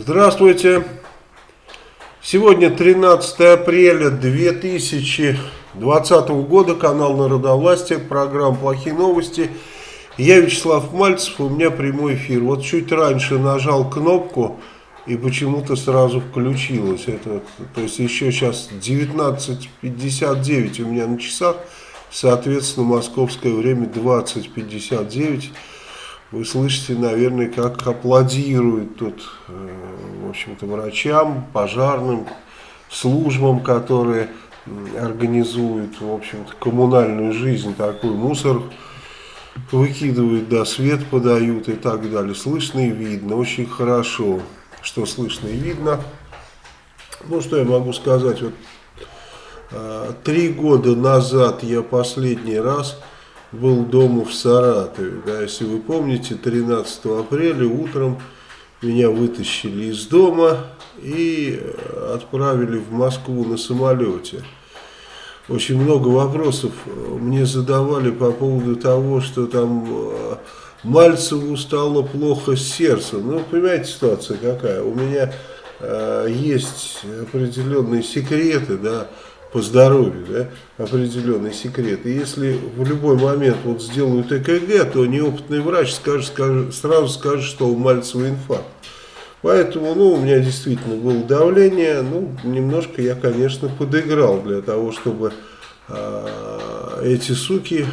Здравствуйте. Сегодня 13 апреля 2020 года, канал Народовластия, программа «Плохие новости». Я Вячеслав Мальцев, у меня прямой эфир. Вот чуть раньше нажал кнопку и почему-то сразу включилось. Это, то есть еще сейчас 19.59 у меня на часах, соответственно, московское время 20.59. Вы слышите, наверное, как аплодируют тут, э, в общем-то, врачам, пожарным, службам, которые организуют, в общем-то, коммунальную жизнь, такой мусор выкидывают, да, свет подают и так далее. Слышно и видно, очень хорошо, что слышно и видно. Ну, что я могу сказать, вот э, три года назад я последний раз был дома в Саратове. Да, если вы помните, 13 апреля утром меня вытащили из дома и э, отправили в Москву на самолете. Очень много вопросов мне задавали по поводу того, что там э, Мальцеву стало плохо с сердцем. Ну, понимаете, ситуация какая? У меня э, есть определенные секреты, да, по здоровью, да, определенный секрет. И если в любой момент вот сделают ЭКГ, то неопытный врач скажет, скажет, сразу скажет, что у Мальцева инфаркт. Поэтому, ну, у меня действительно было давление, ну, немножко я, конечно, подыграл для того, чтобы э, эти суки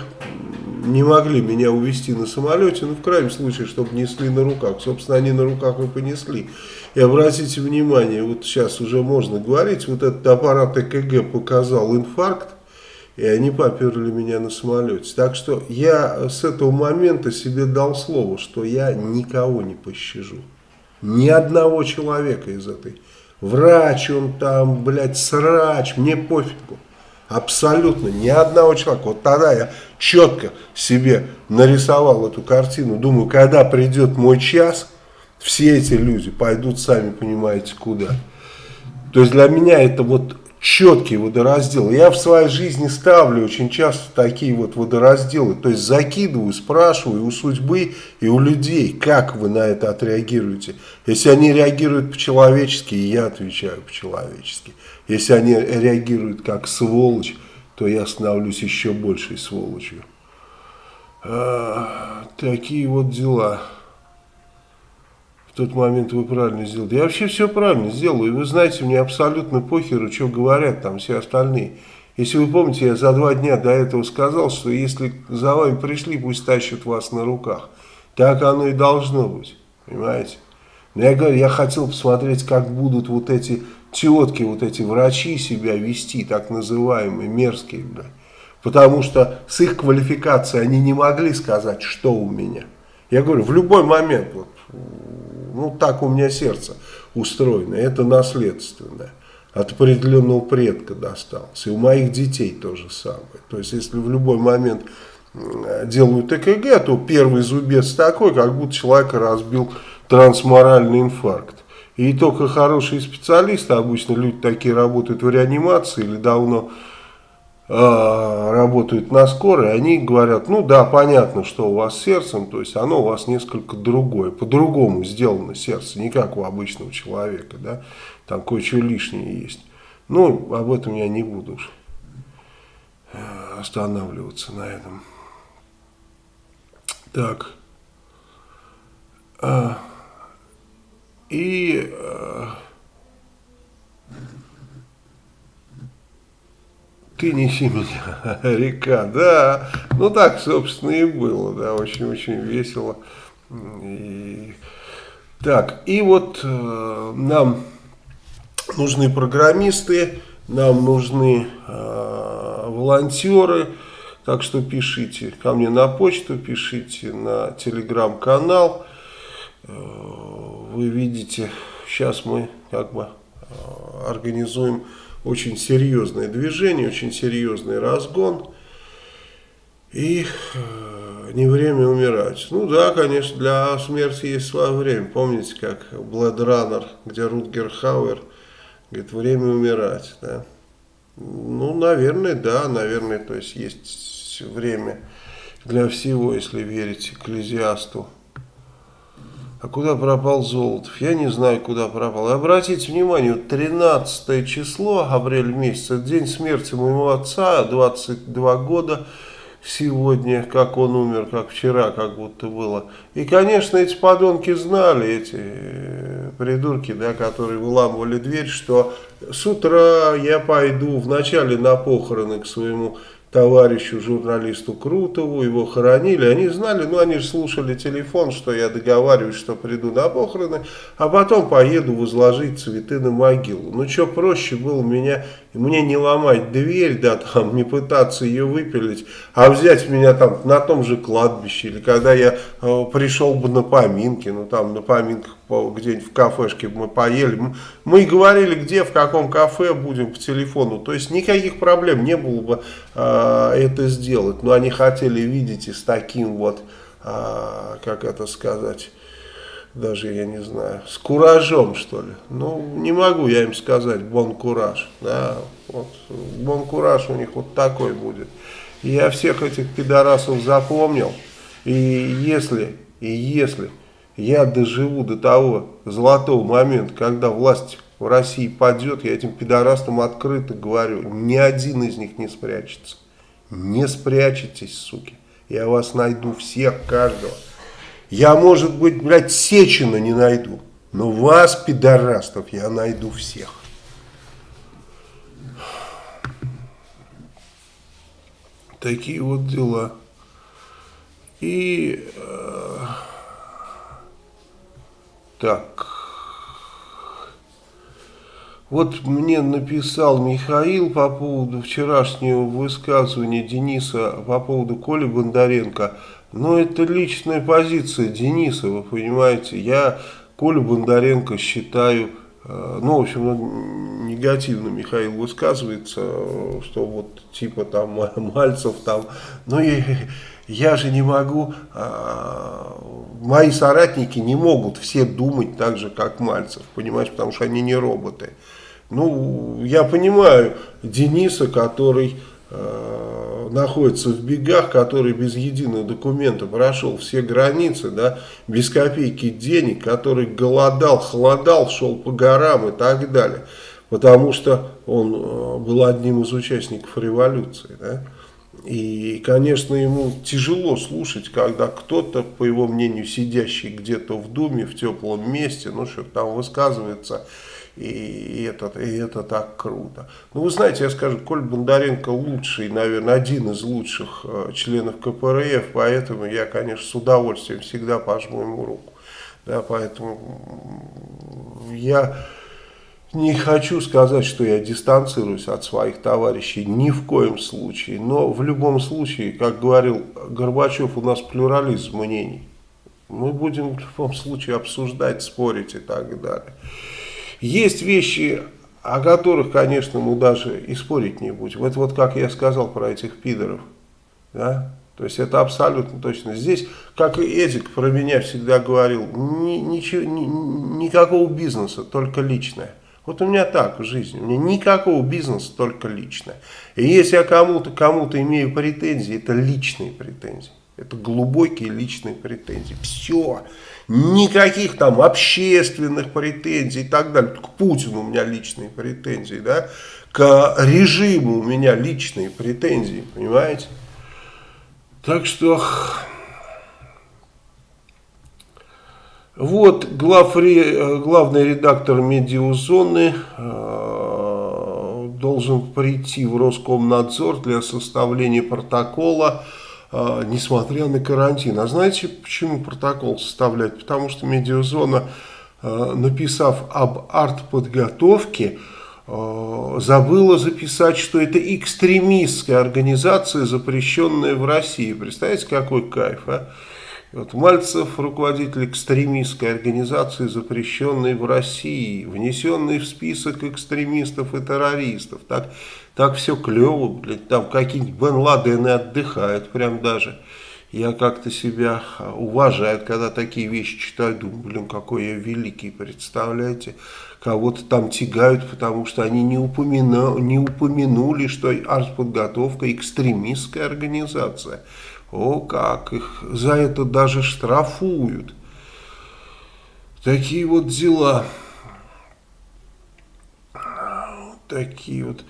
не могли меня увезти на самолете, ну, в крайнем случае, чтобы несли на руках. Собственно, они на руках и понесли. И обратите внимание, вот сейчас уже можно говорить, вот этот аппарат ЭКГ показал инфаркт, и они поперли меня на самолете. Так что я с этого момента себе дал слово, что я никого не пощажу. Ни одного человека из этой. Врач он там, блядь, срач, мне пофигу. Абсолютно ни одного человека. Вот тогда я четко себе нарисовал эту картину. Думаю, когда придет мой час, все эти люди пойдут, сами понимаете, куда. То есть для меня это вот четкий водораздел. Я в своей жизни ставлю очень часто такие вот водоразделы. То есть закидываю, спрашиваю у судьбы и у людей, как вы на это отреагируете. Если они реагируют по-человечески, я отвечаю по-человечески. Если они реагируют как сволочь, то я становлюсь еще большей сволочью. А, такие вот дела тот момент вы правильно сделали. Я вообще все правильно сделаю. И вы знаете, мне абсолютно похеру, что говорят там все остальные. Если вы помните, я за два дня до этого сказал, что если за вами пришли, пусть тащат вас на руках. Так оно и должно быть. Понимаете? Но я говорю, я хотел посмотреть, как будут вот эти тетки, вот эти врачи себя вести, так называемые, мерзкие, блядь. Потому что с их квалификацией они не могли сказать, что у меня. Я говорю, в любой момент, вот, ну так у меня сердце устроено, это наследственное. От определенного предка досталось. И у моих детей то же самое. То есть, если в любой момент делают ЭКГ, то первый зубец такой, как будто человека разбил трансморальный инфаркт. И только хорошие специалисты, обычно люди такие работают в реанимации или давно Э, работают на скорой, они говорят, ну да, понятно, что у вас с сердцем, то есть оно у вас несколько другое, по-другому сделано сердце, не как у обычного человека, да, там кое-что лишнее есть. Ну, об этом я не буду э, останавливаться на этом. Так. А, и... А, Ты неси меня, река, да. Ну так, собственно, и было, да, очень-очень весело. И... Так, и вот э, нам нужны программисты, нам нужны э, волонтеры, так что пишите ко мне на почту, пишите на телеграм-канал. Э, вы видите, сейчас мы как бы организуем очень серьезное движение, очень серьезный разгон. И э, не время умирать. Ну да, конечно, для смерти есть свое время. Помните, как Runner, где Рутгер Хауэр говорит, время умирать. Да? Ну, наверное, да, наверное, то есть есть время для всего, если верить Экклезиасту. А куда пропал Золотов? Я не знаю, куда пропал. Обратите внимание, 13 число, апрель месяц, это день смерти моего отца, 22 года сегодня, как он умер, как вчера, как будто было. И, конечно, эти подонки знали, эти э, придурки, да, которые выламывали дверь, что с утра я пойду вначале на похороны к своему товарищу журналисту Крутову, его хоронили, они знали, ну они же слушали телефон, что я договариваюсь, что приду на похороны, а потом поеду возложить цветы на могилу. Ну что проще было меня, мне не ломать дверь, да, там, не пытаться ее выпилить, а взять меня там на том же кладбище, или когда я э, пришел бы на поминки, ну там на поминках где-нибудь в кафешке мы поели. Мы и говорили, где, в каком кафе будем по телефону. То есть никаких проблем не было бы э, это сделать. Но они хотели, видите, с таким вот, э, как это сказать, даже я не знаю, с куражом, что ли. Ну, не могу я им сказать бон кураж. Да, вот, бон кураж у них вот такой будет. Я всех этих пидорасов запомнил. И если, и если я доживу до того золотого момента, когда власть в России падет, я этим пидорастам открыто говорю, ни один из них не спрячется. Не спрячетесь, суки. Я вас найду всех, каждого. Я, может быть, блядь, Сечина не найду. Но вас, пидорастов, я найду всех. Такие вот дела. И... Э так. Вот мне написал Михаил по поводу вчерашнего высказывания Дениса по поводу Коли Бондаренко. Но это личная позиция Дениса, вы понимаете. Я Колю Бондаренко считаю, э, ну, в общем, негативно Михаил высказывается, что вот типа там Мальцев там, ну и я же не могу, а, мои соратники не могут все думать так же, как Мальцев, понимаешь, потому что они не роботы. Ну, я понимаю Дениса, который э, находится в бегах, который без единого документа прошел все границы, да, без копейки денег, который голодал, холодал, шел по горам и так далее, потому что он э, был одним из участников революции, да. И, конечно, ему тяжело слушать, когда кто-то, по его мнению, сидящий где-то в Думе, в теплом месте, ну, что там высказывается, и это, и это так круто. Ну, вы знаете, я скажу, Коль Бондаренко лучший, наверное, один из лучших э, членов КПРФ, поэтому я, конечно, с удовольствием всегда пожму ему руку. Да, поэтому я не хочу сказать, что я дистанцируюсь от своих товарищей, ни в коем случае. Но в любом случае, как говорил Горбачев, у нас плюрализм мнений. Мы будем в любом случае обсуждать, спорить и так далее. Есть вещи, о которых, конечно, мы даже и спорить не будем. Это вот как я сказал про этих пидоров. Да? То есть это абсолютно точно. Здесь, как и Эдик про меня всегда говорил, ни, ничего, ни, никакого бизнеса, только личное. Вот у меня так в жизни, у меня никакого бизнеса, только личное. И если я кому-то кому, -то, имею претензии, это личные претензии. Это глубокие личные претензии. Все. Никаких там общественных претензий и так далее. К Путину у меня личные претензии, да. К режиму у меня личные претензии, понимаете? Так что... Вот главре, э, главный редактор медиазоны э, должен прийти в Роскомнадзор для составления протокола, несмотря на карантин. А знаете, почему протокол составлять? Потому что медиазона, э, написав об артподготовке, э, забыла записать, что это экстремистская организация, запрещенная в России. Представляете, какой кайф, а? Вот Мальцев, руководитель экстремистской организации, запрещенной в России, внесенный в список экстремистов и террористов. Так, так все клево, блядь, там какие-нибудь Бен Ладены отдыхают прям даже. Я как-то себя уважаю, когда такие вещи читаю, думаю, блин, какой я великий, представляете? Кого-то там тягают, потому что они не, упомяну, не упомянули, что артподготовка экстремистская организация. О, как их за это даже штрафуют. Такие вот дела. Такие вот.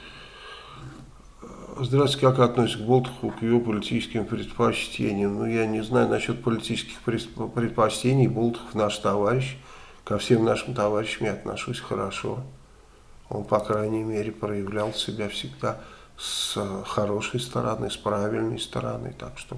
Здравствуйте, как относится к Болтуху, к его политическим предпочтениям? Ну, я не знаю насчет политических предпочтений. Болтухов наш товарищ. Ко всем нашим товарищам я отношусь хорошо. Он, по крайней мере, проявлял себя всегда с хорошей стороны, с правильной стороны. Так что...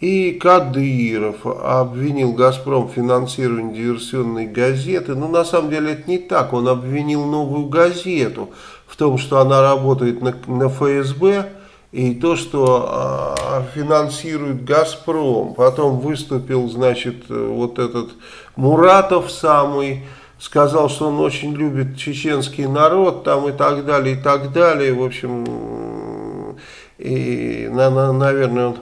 И Кадыров обвинил «Газпром» в финансировании диверсионной газеты. Но ну, на самом деле это не так. Он обвинил новую газету в том, что она работает на, на ФСБ и то, что э, финансирует «Газпром». Потом выступил, значит, вот этот Муратов самый, сказал, что он очень любит чеченский народ там и так далее, и так далее. В общем, и, на, на, наверное, он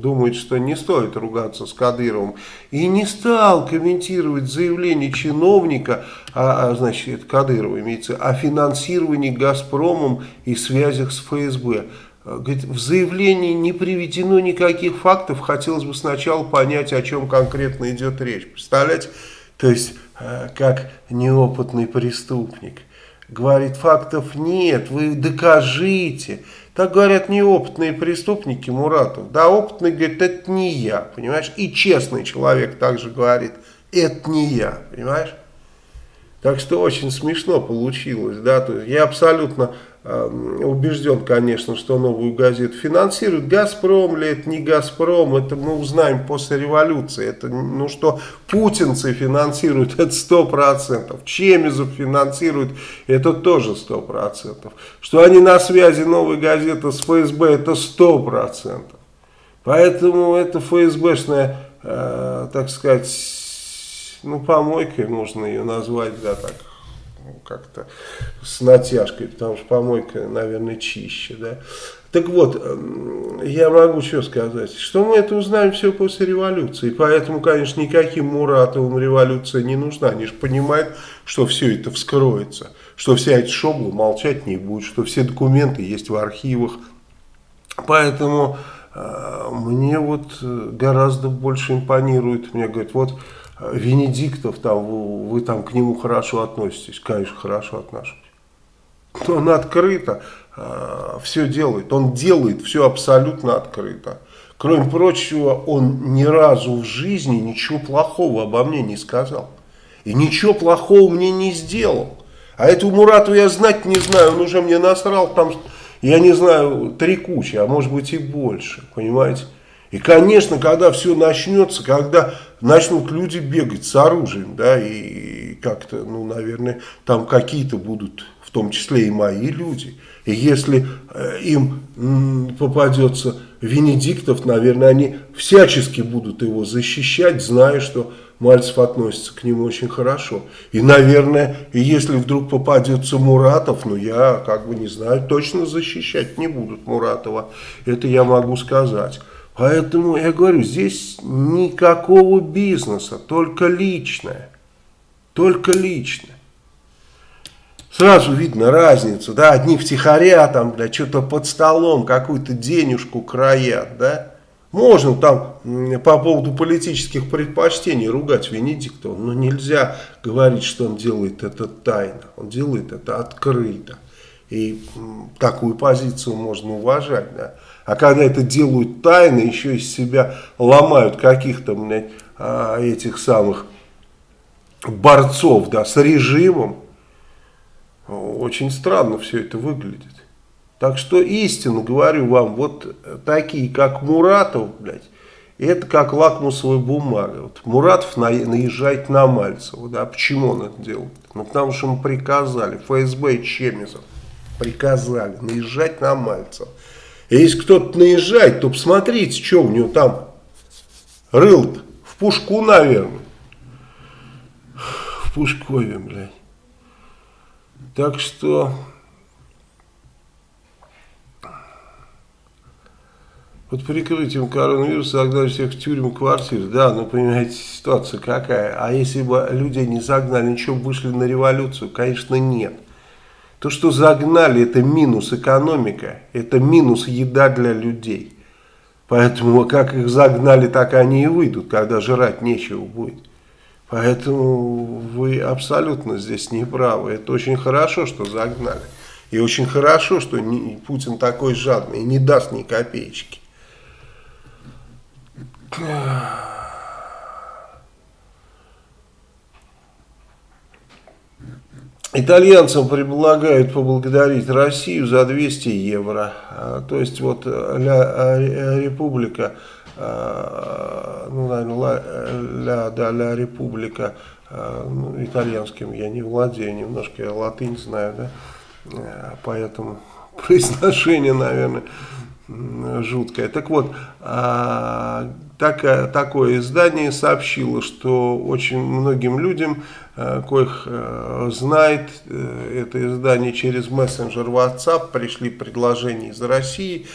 думает, что не стоит ругаться с Кадыровым, и не стал комментировать заявление чиновника, а, а значит, это Кадырова имеется, о финансировании «Газпромом» и связях с ФСБ. Говорит, в заявлении не приведено никаких фактов, хотелось бы сначала понять, о чем конкретно идет речь. Представляете? То есть, э, как неопытный преступник. Говорит, фактов нет, вы докажите. Так говорят неопытные преступники Муратов. Да, опытный говорит, это не я, понимаешь? И честный человек также говорит, это не я, понимаешь? Так что очень смешно получилось, да, то есть я абсолютно убежден, конечно, что новую газету финансирует. Газпром ли это, не Газпром, это мы узнаем после революции. Это, ну что, путинцы финансируют, это сто процентов. Чемизов финансирует, это тоже сто процентов. Что они на связи новой газеты с ФСБ, это сто процентов. Поэтому это ФСБшная, э, так сказать, ну, помойкой можно ее назвать, да, так как-то с натяжкой, потому что помойка, наверное, чище, да. Так вот, эм, я могу что сказать, что мы это узнаем все после революции, поэтому, конечно, никаким Муратовым революция не нужна, они же понимают, что все это вскроется, что вся эта шобла молчать не будет, что все документы есть в архивах, поэтому э, мне вот э, гораздо больше импонирует, мне говорят, вот Венедиктов, там, вы, вы там к нему хорошо относитесь, конечно, хорошо отношусь. Он открыто э, все делает, он делает все абсолютно открыто. Кроме прочего, он ни разу в жизни ничего плохого обо мне не сказал. И ничего плохого мне не сделал. А эту Мурату я знать не знаю, он уже мне насрал там, я не знаю, три кучи, а может быть и больше, понимаете. И, конечно, когда все начнется, когда начнут люди бегать с оружием, да, и как-то, ну, наверное, там какие-то будут, в том числе и мои люди. И если э, им попадется Венедиктов, наверное, они всячески будут его защищать, зная, что Мальцев относится к нему очень хорошо. И, наверное, если вдруг попадется Муратов, ну, я как бы не знаю, точно защищать не будут Муратова. Это я могу сказать. Поэтому я говорю, здесь никакого бизнеса, только личное. Только личное. Сразу видно разницу, да, одни втихаря там, да, что-то под столом, какую-то денежку краят, да. Можно там по поводу политических предпочтений ругать Венедиктова, но нельзя говорить, что он делает это тайно, он делает это открыто. И такую позицию можно уважать, да. А когда это делают тайно, еще из себя ломают каких-то а, этих самых борцов да, с режимом, очень странно все это выглядит. Так что истину говорю вам, вот такие, как Муратов, блядь, это как лакмусовая бумага. Вот Муратов наезжает на Мальцева. Да, почему он это делает? Ну, потому что ему приказали, ФСБ и Чемизов приказали наезжать на Мальцева. Если кто-то наезжает, то посмотрите, что у него там рыл -то. В пушку, наверное. В Пушкове, блядь. Так что... Под прикрытием коронавируса загнали всех в тюрьму квартир. Да, ну понимаете, ситуация какая. А если бы людей не загнали, ничего, вышли на революцию? Конечно, нет. То, что загнали, это минус экономика, это минус еда для людей. Поэтому как их загнали, так они и выйдут, когда жрать нечего будет. Поэтому вы абсолютно здесь не правы. Это очень хорошо, что загнали. И очень хорошо, что не, Путин такой жадный и не даст ни копеечки. Итальянцам предлагают поблагодарить Россию за 200 евро. А, то есть вот Ля, Република, а, ну, наверное, Ля, да, Ля Република, а, ну, итальянским я не владею, немножко я латынь знаю, да, поэтому произношение, наверное, жуткое. Так вот, так, такое издание сообщило, что очень многим людям, э, коих э, знает э, это издание через мессенджер WhatsApp, пришли предложения из России,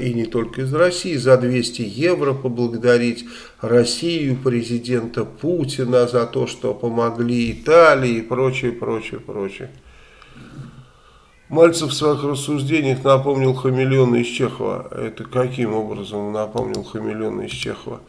и не только из России, за 200 евро поблагодарить Россию, президента Путина за то, что помогли Италии и прочее, прочее, прочее. Мальцев в своих рассуждениях напомнил Хамелеона из Чехова. Это каким образом напомнил Хамелеона из Чехова?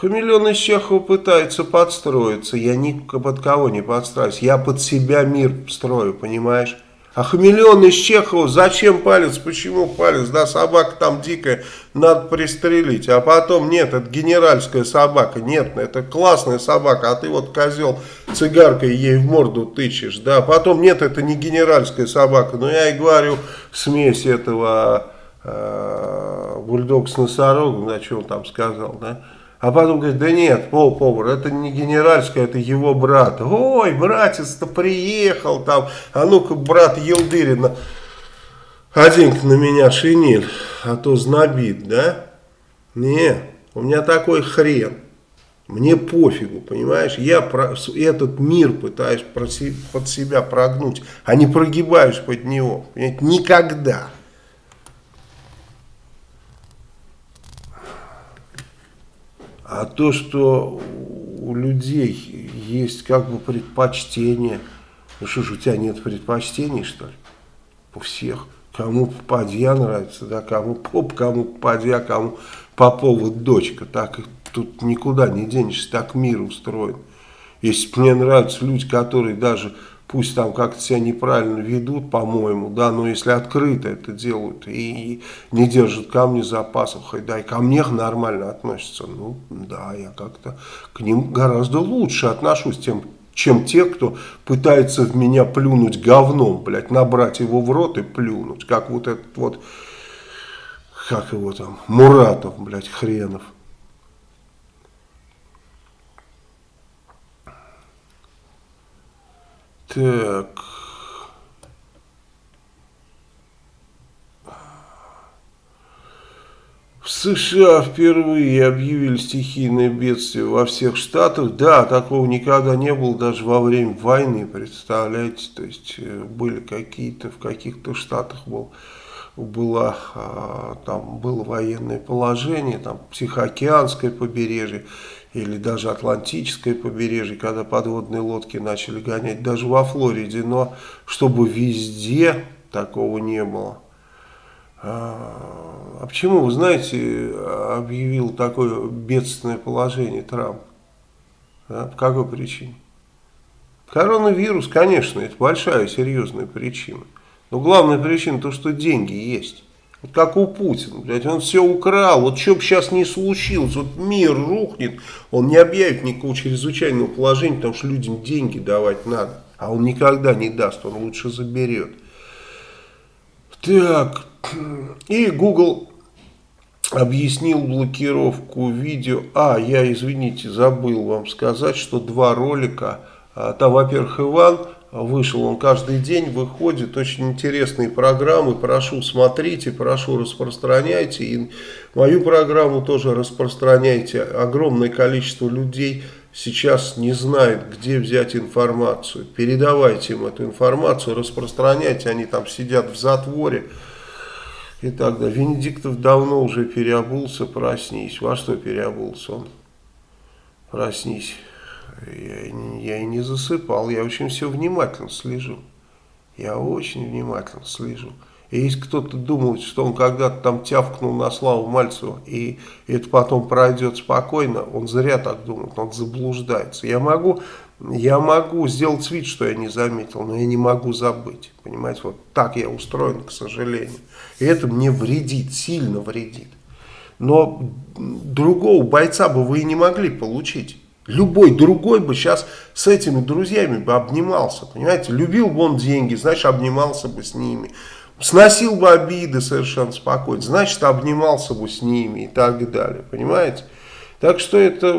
Хамелеон из Чехова пытается подстроиться. Я ни под кого не подстраиваюсь. Я под себя мир строю, понимаешь? А хамелеон из Чехова, зачем палец, почему палец, да, собака там дикая, надо пристрелить, а потом, нет, это генеральская собака, нет, это классная собака, а ты вот, козел, цигаркой ей в морду тычешь, да, потом, нет, это не генеральская собака, но я и говорю, смесь этого э, бульдог с носорогом, да, он там сказал, да, а потом говорит, да нет, пол повар, это не генеральская, это его брат. Ой, братец-то приехал там, а ну-ка, брат Елдырина, один на меня шинель, а то знобит, да? Не, у меня такой хрен. Мне пофигу, понимаешь? Я про, этот мир пытаюсь под себя прогнуть, а не прогибаюсь под него. Понимаете? Никогда. А то, что у людей есть как бы предпочтение, ну что ж, у тебя нет предпочтений, что ли? У всех. Кому попадья нравится, да, кому поп, кому попадья, кому Попова дочка. Так тут никуда не денешься, так мир устроен. Если мне нравятся люди, которые даже пусть там как-то себя неправильно ведут, по-моему, да, но если открыто это делают и не держат камни за пасухой, да, и ко мне нормально относятся, ну, да, я как-то к ним гораздо лучше отношусь, тем, чем те, кто пытается в меня плюнуть говном, блядь, набрать его в рот и плюнуть, как вот этот вот, как его там, Муратов, блядь, хренов. Так. В США впервые объявили стихийное бедствие во всех штатах. Да, такого никогда не было даже во время войны, представляете. То есть э, были какие-то, в каких-то штатах был, было, а, там было военное положение, там Тихоокеанское побережье или даже Атлантическое побережье, когда подводные лодки начали гонять, даже во Флориде, но чтобы везде такого не было. А, а почему, вы знаете, объявил такое бедственное положение Трамп? А, по какой причине? Коронавирус, конечно, это большая серьезная причина. Но главная причина то, что деньги есть. Вот как у Путина, блядь, он все украл, вот что бы сейчас не случилось, вот мир рухнет, он не объявит никакого чрезвычайного положения, потому что людям деньги давать надо, а он никогда не даст, он лучше заберет. Так, и Google объяснил блокировку видео, а, я, извините, забыл вам сказать, что два ролика, а, там, во-первых, Иван вышел, он каждый день выходит, очень интересные программы, прошу смотрите, прошу распространяйте, и мою программу тоже распространяйте, огромное количество людей сейчас не знает, где взять информацию, передавайте им эту информацию, распространяйте, они там сидят в затворе, и так далее. Венедиктов давно уже переобулся, проснись. Во что переобулся он? Проснись. Я, я и не засыпал, я очень все внимательно слежу. Я очень внимательно слежу. И если кто-то думает, что он когда-то там тявкнул на Славу Мальцеву, и это потом пройдет спокойно, он зря так думает, он заблуждается. Я могу, я могу сделать вид, что я не заметил, но я не могу забыть. Понимаете, вот так я устроен, к сожалению. И это мне вредит, сильно вредит. Но другого бойца бы вы и не могли получить. Любой другой бы сейчас с этими друзьями бы обнимался, понимаете? Любил бы он деньги, значит, обнимался бы с ними. Сносил бы обиды совершенно спокойно, значит, обнимался бы с ними и так далее, понимаете? Так что это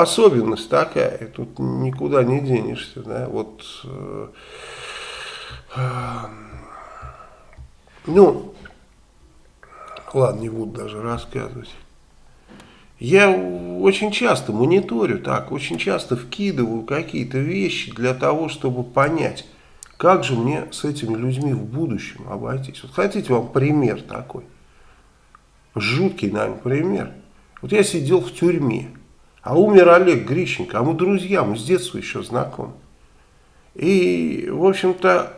особенность такая, тут никуда не денешься, да, вот... Э, ну, ладно, не буду даже рассказывать. Я очень часто мониторю так, очень часто вкидываю какие-то вещи для того, чтобы понять, как же мне с этими людьми в будущем обойтись. Вот хотите вам пример такой? Жуткий, наверное, пример. Вот я сидел в тюрьме, а умер Олег Грищенко, а мы друзья, мы с детства еще знакомы. И, в общем-то,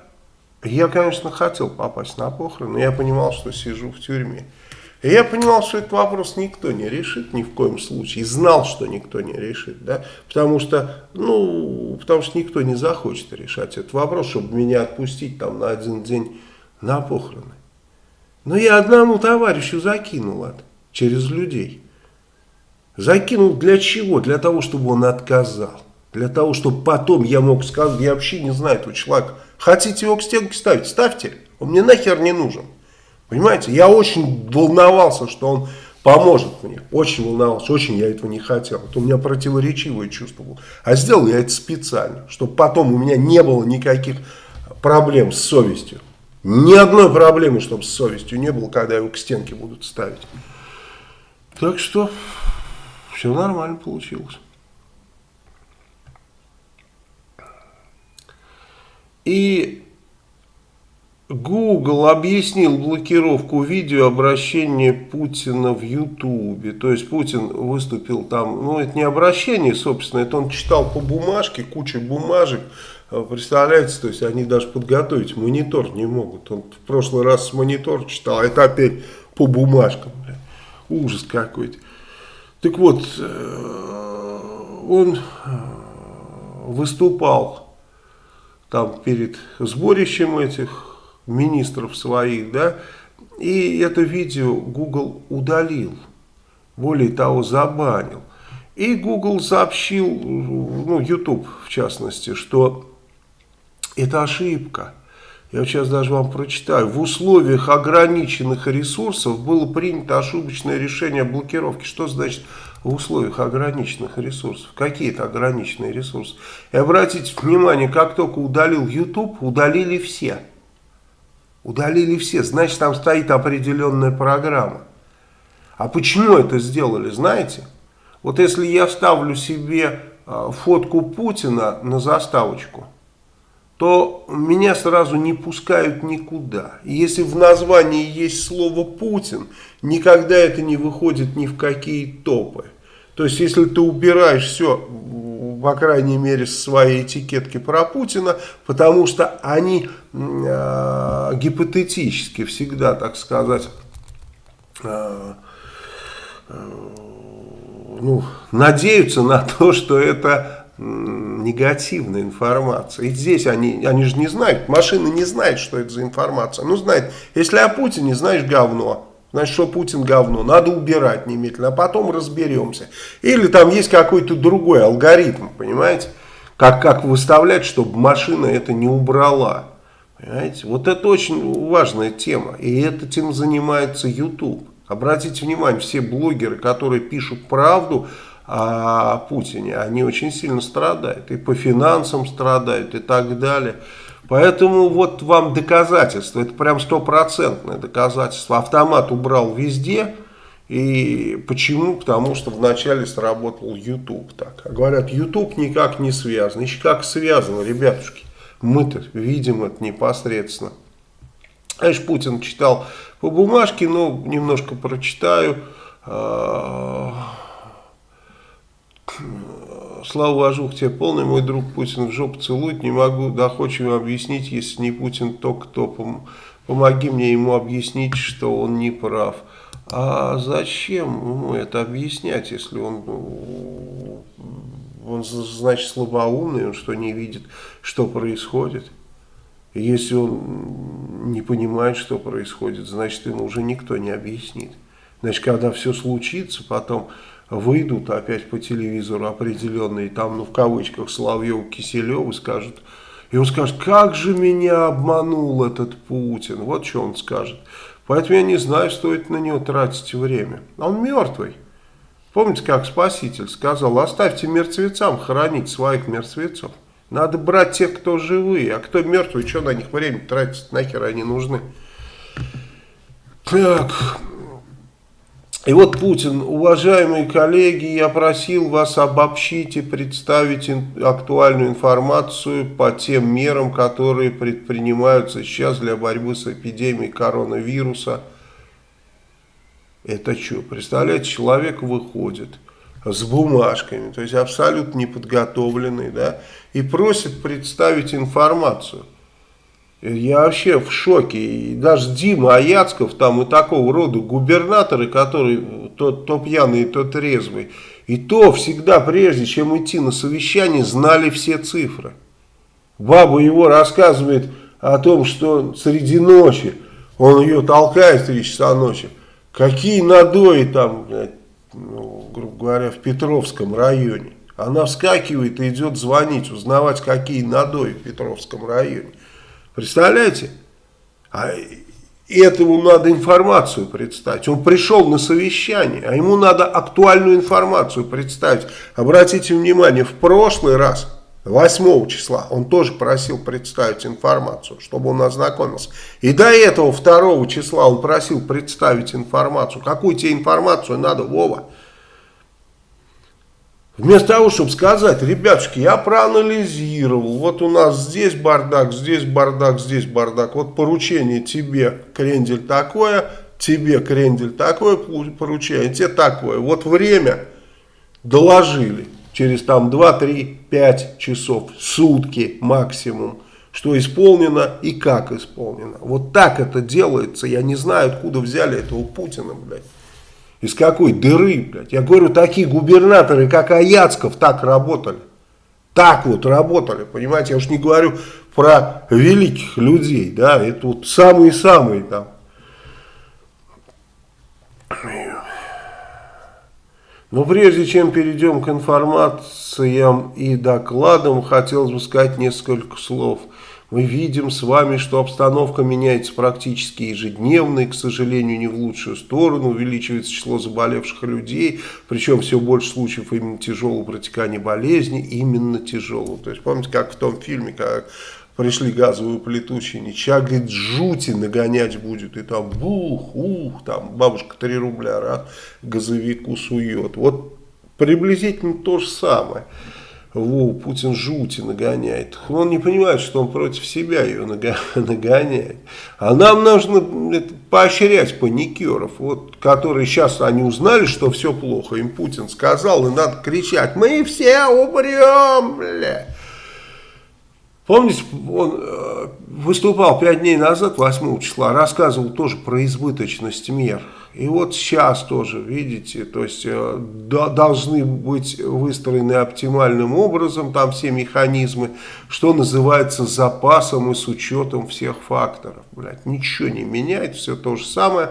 я, конечно, хотел попасть на похороны, но я понимал, что сижу в тюрьме. И я понимал, что этот вопрос никто не решит ни в коем случае. И знал, что никто не решит. Да? Потому, что, ну, потому что никто не захочет решать этот вопрос, чтобы меня отпустить там на один день на похороны. Но я одному товарищу закинул это через людей. Закинул для чего? Для того, чтобы он отказал. Для того, чтобы потом я мог сказать, я вообще не знаю этого человека. Хотите его к стенке ставить? Ставьте. Он мне нахер не нужен. Понимаете, я очень волновался, что он поможет мне. Очень волновался, очень я этого не хотел. Это у меня противоречивое чувство было. А сделал я это специально, чтобы потом у меня не было никаких проблем с совестью. Ни одной проблемы, чтобы с совестью не было, когда его к стенке будут ставить. Так что все нормально получилось. И Google объяснил блокировку видеообращения Путина в Ютубе. То есть Путин выступил там, ну это не обращение, собственно, это он читал по бумажке, куча бумажек. Представляете, то есть они даже подготовить монитор не могут. Он в прошлый раз монитор читал, а это опять по бумажкам. Ужас какой-то. Так вот, э, он э, выступал там перед сборищем этих министров своих, да, и это видео Google удалил, более того, забанил. И Google сообщил, ну, YouTube в частности, что это ошибка. Я сейчас даже вам прочитаю. В условиях ограниченных ресурсов было принято ошибочное решение о блокировке. Что значит в условиях ограниченных ресурсов? Какие это ограниченные ресурсы? И обратите внимание, как только удалил YouTube, удалили все. Удалили все, значит там стоит определенная программа. А почему это сделали, знаете? Вот если я вставлю себе а, фотку Путина на заставочку, то меня сразу не пускают никуда. И если в названии есть слово «Путин», никогда это не выходит ни в какие топы. То есть, если ты убираешь все по крайней мере, свои этикетки про Путина, потому что они э, гипотетически всегда, так сказать, э, ну, надеются на то, что это негативная информация. И здесь они, они же не знают, машина не знает, что это за информация. Ну, знает, если о Путине знаешь говно, Значит, что Путин говно, надо убирать немедленно, а потом разберемся. Или там есть какой-то другой алгоритм, понимаете, как, как выставлять, чтобы машина это не убрала. Понимаете, вот это очень важная тема, и этим занимается YouTube. Обратите внимание, все блогеры, которые пишут правду о Путине, они очень сильно страдают, и по финансам страдают, и так далее. Поэтому вот вам доказательство, это прям стопроцентное доказательство. Автомат убрал везде. И почему? Потому что вначале сработал YouTube так. А говорят, YouTube никак не связан. Еще как связано, ребятушки. Мы-то видим это непосредственно. Знаешь, Путин читал по бумажке, но немножко прочитаю. Слава Важух, тебе полный мой друг Путин в жопу целует, не могу доходчиво объяснить, если не Путин, то кто. Пом помоги мне ему объяснить, что он не прав. А зачем ему это объяснять, если он, он значит, слабоумный, он что, не видит, что происходит? Если он не понимает, что происходит, значит, ему уже никто не объяснит. Значит, когда все случится, потом выйдут опять по телевизору определенные, там, ну, в кавычках, Соловьев, Киселев, и скажут, и он скажет, как же меня обманул этот Путин, вот что он скажет. Поэтому я не знаю, стоит на него тратить время. Он мертвый. Помните, как Спаситель сказал, оставьте мертвецам хоронить своих мертвецов. Надо брать тех, кто живые, а кто мертвый, что на них время тратить, нахер они нужны. Так, и вот Путин, уважаемые коллеги, я просил вас обобщить и представить актуальную информацию по тем мерам, которые предпринимаются сейчас для борьбы с эпидемией коронавируса. Это что? Представляете, человек выходит с бумажками, то есть абсолютно неподготовленный, да, и просит представить информацию. Я вообще в шоке. И даже Дима Аяцков там и такого рода губернаторы, которые то, то пьяный, то трезвый, и то всегда, прежде чем идти на совещание, знали все цифры. Баба его рассказывает о том, что среди ночи он ее толкает 3 часа ночи. Какие надои там, ну, грубо говоря, в Петровском районе. Она вскакивает и идет звонить, узнавать, какие надои в Петровском районе. Представляете? А этому надо информацию представить. Он пришел на совещание, а ему надо актуальную информацию представить. Обратите внимание, в прошлый раз, 8 числа, он тоже просил представить информацию, чтобы он ознакомился. И до этого 2 числа он просил представить информацию. Какую тебе информацию надо, Вова? Вместо того, чтобы сказать, ребятушки, я проанализировал, вот у нас здесь бардак, здесь бардак, здесь бардак, вот поручение тебе, крендель, такое, тебе, крендель, такое поручение, тебе такое, вот время доложили. Через там 2, 3, 5 часов, сутки максимум, что исполнено и как исполнено. Вот так это делается, я не знаю, откуда взяли этого Путина, блядь. Из какой дыры, блядь? Я говорю, такие губернаторы, как Аяцков, так работали. Так вот работали, понимаете? Я уж не говорю про великих людей, да, это вот самые-самые там. Но прежде чем перейдем к информациям и докладам, хотелось бы сказать несколько слов – мы видим с вами, что обстановка меняется практически ежедневно и, к сожалению, не в лучшую сторону. Увеличивается число заболевших людей, причем все больше случаев именно тяжелого протекания болезни, именно тяжелого. То есть помните, как в том фильме, как пришли газовые плиту чинить, сейчас, говорит, жути нагонять будет, и там бух, ух, там бабушка 3 рубля раз газовику сует. Вот приблизительно то же самое. Во, Путин жути нагоняет. Он не понимает, что он против себя ее нагоняет. А нам нужно поощрять паникеров, вот, которые сейчас они узнали, что все плохо. Им Путин сказал, и надо кричать, мы все умрем, бля. Помните, он э, выступал пять дней назад, 8 числа, рассказывал тоже про избыточность мер. И вот сейчас тоже, видите, то есть э, должны быть выстроены оптимальным образом там все механизмы, что называется запасом и с учетом всех факторов. Блядь, ничего не меняет, все то же самое.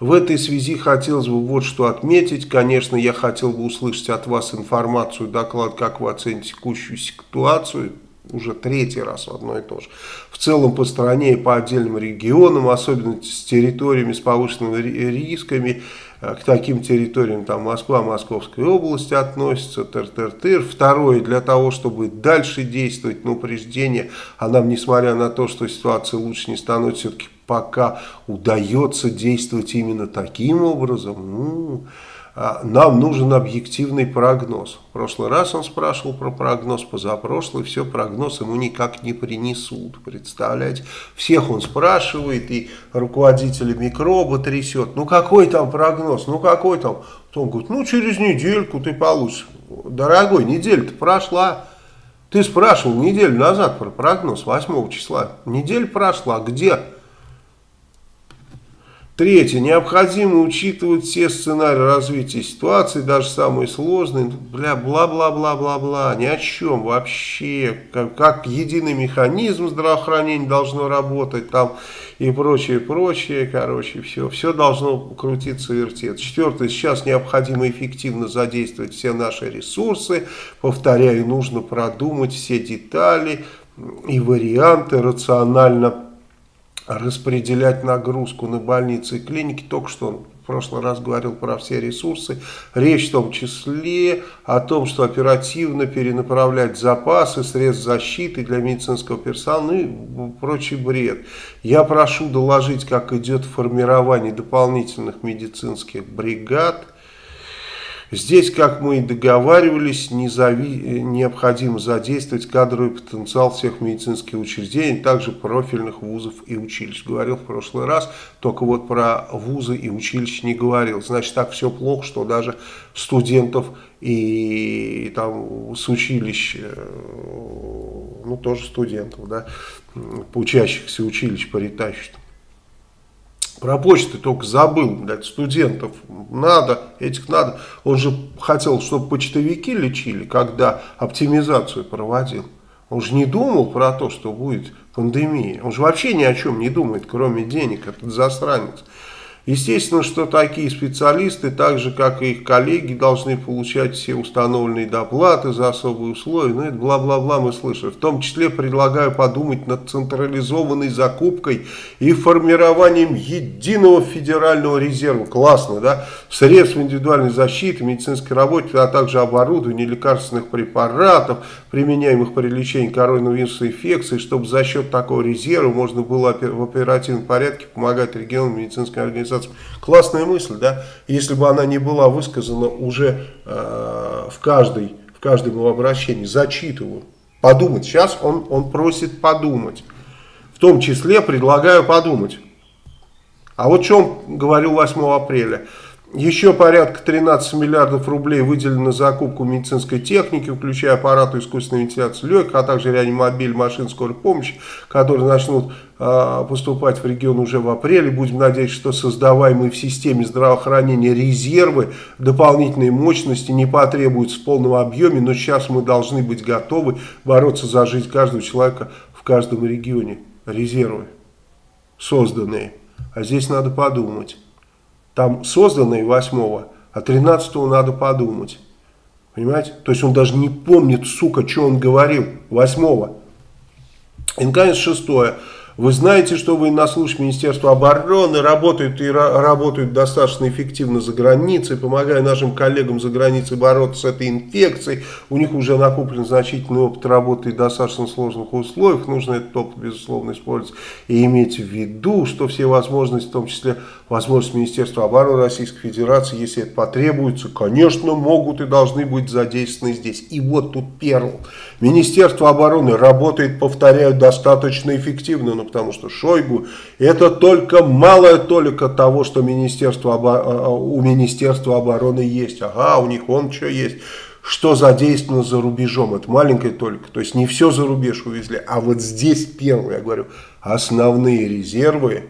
В этой связи хотелось бы вот что отметить. Конечно, я хотел бы услышать от вас информацию, доклад, как вы оцените текущую ситуацию уже третий раз одно и то же. В целом по стране и по отдельным регионам, особенно с территориями с повышенными рисками, э, к таким территориям там Москва, Московская область относится, тыр-тыр-тыр. Второе, для того, чтобы дальше действовать на упреждение, а нам, несмотря на то, что ситуация лучше не становится, все-таки пока удается действовать именно таким образом, ну, нам нужен объективный прогноз. В прошлый раз он спрашивал про прогноз, позапрошлый, все, прогноз ему никак не принесут, представляете? Всех он спрашивает, и руководителя микроба трясет, ну какой там прогноз, ну какой там? Он говорит, ну через недельку ты получишь. дорогой, неделя-то прошла. Ты спрашивал неделю назад про прогноз 8 числа. Неделя прошла, где? Третье. Необходимо учитывать все сценарии развития ситуации, даже самые сложные. Бля, бла-бла-бла-бла-бла. Ни о чем вообще. Как, как единый механизм здравоохранения должно работать там и прочее, прочее. Короче, все. Все должно крутиться вертеться. Четвертое. Сейчас необходимо эффективно задействовать все наши ресурсы. Повторяю, нужно продумать все детали и варианты рационально распределять нагрузку на больницы и клиники. Только что он в прошлый раз говорил про все ресурсы. Речь в том числе о том, что оперативно перенаправлять запасы, средств защиты для медицинского персонала ну и прочий бред. Я прошу доложить, как идет формирование дополнительных медицинских бригад Здесь, как мы и договаривались, незави... необходимо задействовать кадровый потенциал всех медицинских учреждений, также профильных вузов и училищ. Говорил в прошлый раз, только вот про вузы и училища не говорил. Значит, так все плохо, что даже студентов и там с училищ, э, ну тоже студентов, да, учащихся училищ поритащат. Про почту только забыл, блядь, студентов надо, этих надо. Он же хотел, чтобы почтовики лечили, когда оптимизацию проводил. Он же не думал про то, что будет пандемия. Он же вообще ни о чем не думает, кроме денег, этот засранец. Естественно, что такие специалисты, так же как и их коллеги, должны получать все установленные доплаты за особые условия. Ну, это бла-бла-бла мы слышим. В том числе предлагаю подумать над централизованной закупкой и формированием единого федерального резерва. Классно, да? Средств индивидуальной защиты, медицинской работы, а также оборудования, лекарственных препаратов, применяемых при лечении коронавирусной инфекции, чтобы за счет такого резерва можно было в оперативном порядке помогать регионам медицинской организации. Классная мысль, да? Если бы она не была высказана уже э, в, каждой, в каждом его обращении, зачитываю. Подумать. Сейчас он, он просит подумать. В том числе предлагаю подумать. А вот что он говорил 8 апреля. Еще порядка 13 миллиардов рублей выделено на закупку медицинской техники, включая аппараты искусственной вентиляции легких, а также реанимобиль, машин скорой помощи, которые начнут э, поступать в регион уже в апреле. Будем надеяться, что создаваемые в системе здравоохранения резервы, дополнительные мощности не потребуются в полном объеме, но сейчас мы должны быть готовы бороться за жизнь каждого человека в каждом регионе. Резервы созданные. А здесь надо подумать. Там созданные 8 а 13 надо подумать. Понимаете? То есть он даже не помнит, сука, что он говорил 8 -го. И, наконец, шестое. Вы знаете, что военнослужащие Министерства обороны работают и работают достаточно эффективно за границей, помогая нашим коллегам за границей бороться с этой инфекцией. У них уже накоплен значительный опыт работы в достаточно сложных условиях. Нужно этот опыт, безусловно, использовать и иметь в виду, что все возможности, в том числе возможности Министерства обороны Российской Федерации, если это потребуется, конечно, могут и должны быть задействованы здесь. И вот тут перл. Министерство обороны работает, повторяю, достаточно эффективно, ну, потому что Шойгу это только малая толика того, что Министерство, а, а, у Министерства обороны есть. Ага, у них он что есть что задействовано за рубежом. Это маленькая толика. То есть не все за рубеж увезли. А вот здесь первое, я говорю, основные резервы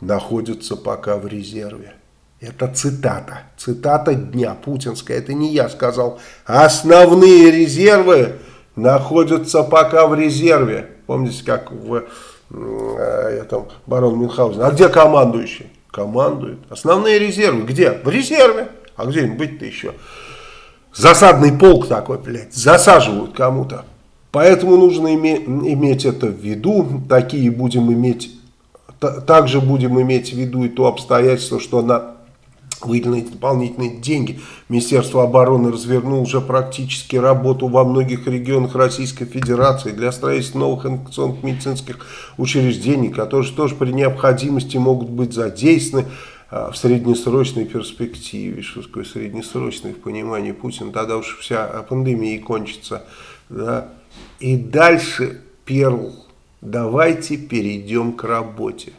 находятся пока в резерве. Это цитата. Цитата дня путинская. Это не я сказал. Основные резервы находятся пока в резерве. Помните, как в э, этом барон Мюнхгаузен. А где командующий? Командует. Основные резервы где? В резерве. А где им быть-то еще? Засадный полк такой, блядь. Засаживают кому-то. Поэтому нужно име иметь это в виду. Такие будем иметь также будем иметь в виду и то обстоятельство, что на выделенные дополнительные деньги Министерство обороны развернуло уже практически работу во многих регионах Российской Федерации для строительства новых инфекционных медицинских учреждений, которые тоже при необходимости могут быть задействованы а, в среднесрочной перспективе. Что такое среднесрочной в понимании Путина? Тогда уж вся пандемия кончится. Да? И дальше Перл давайте перейдем к работе.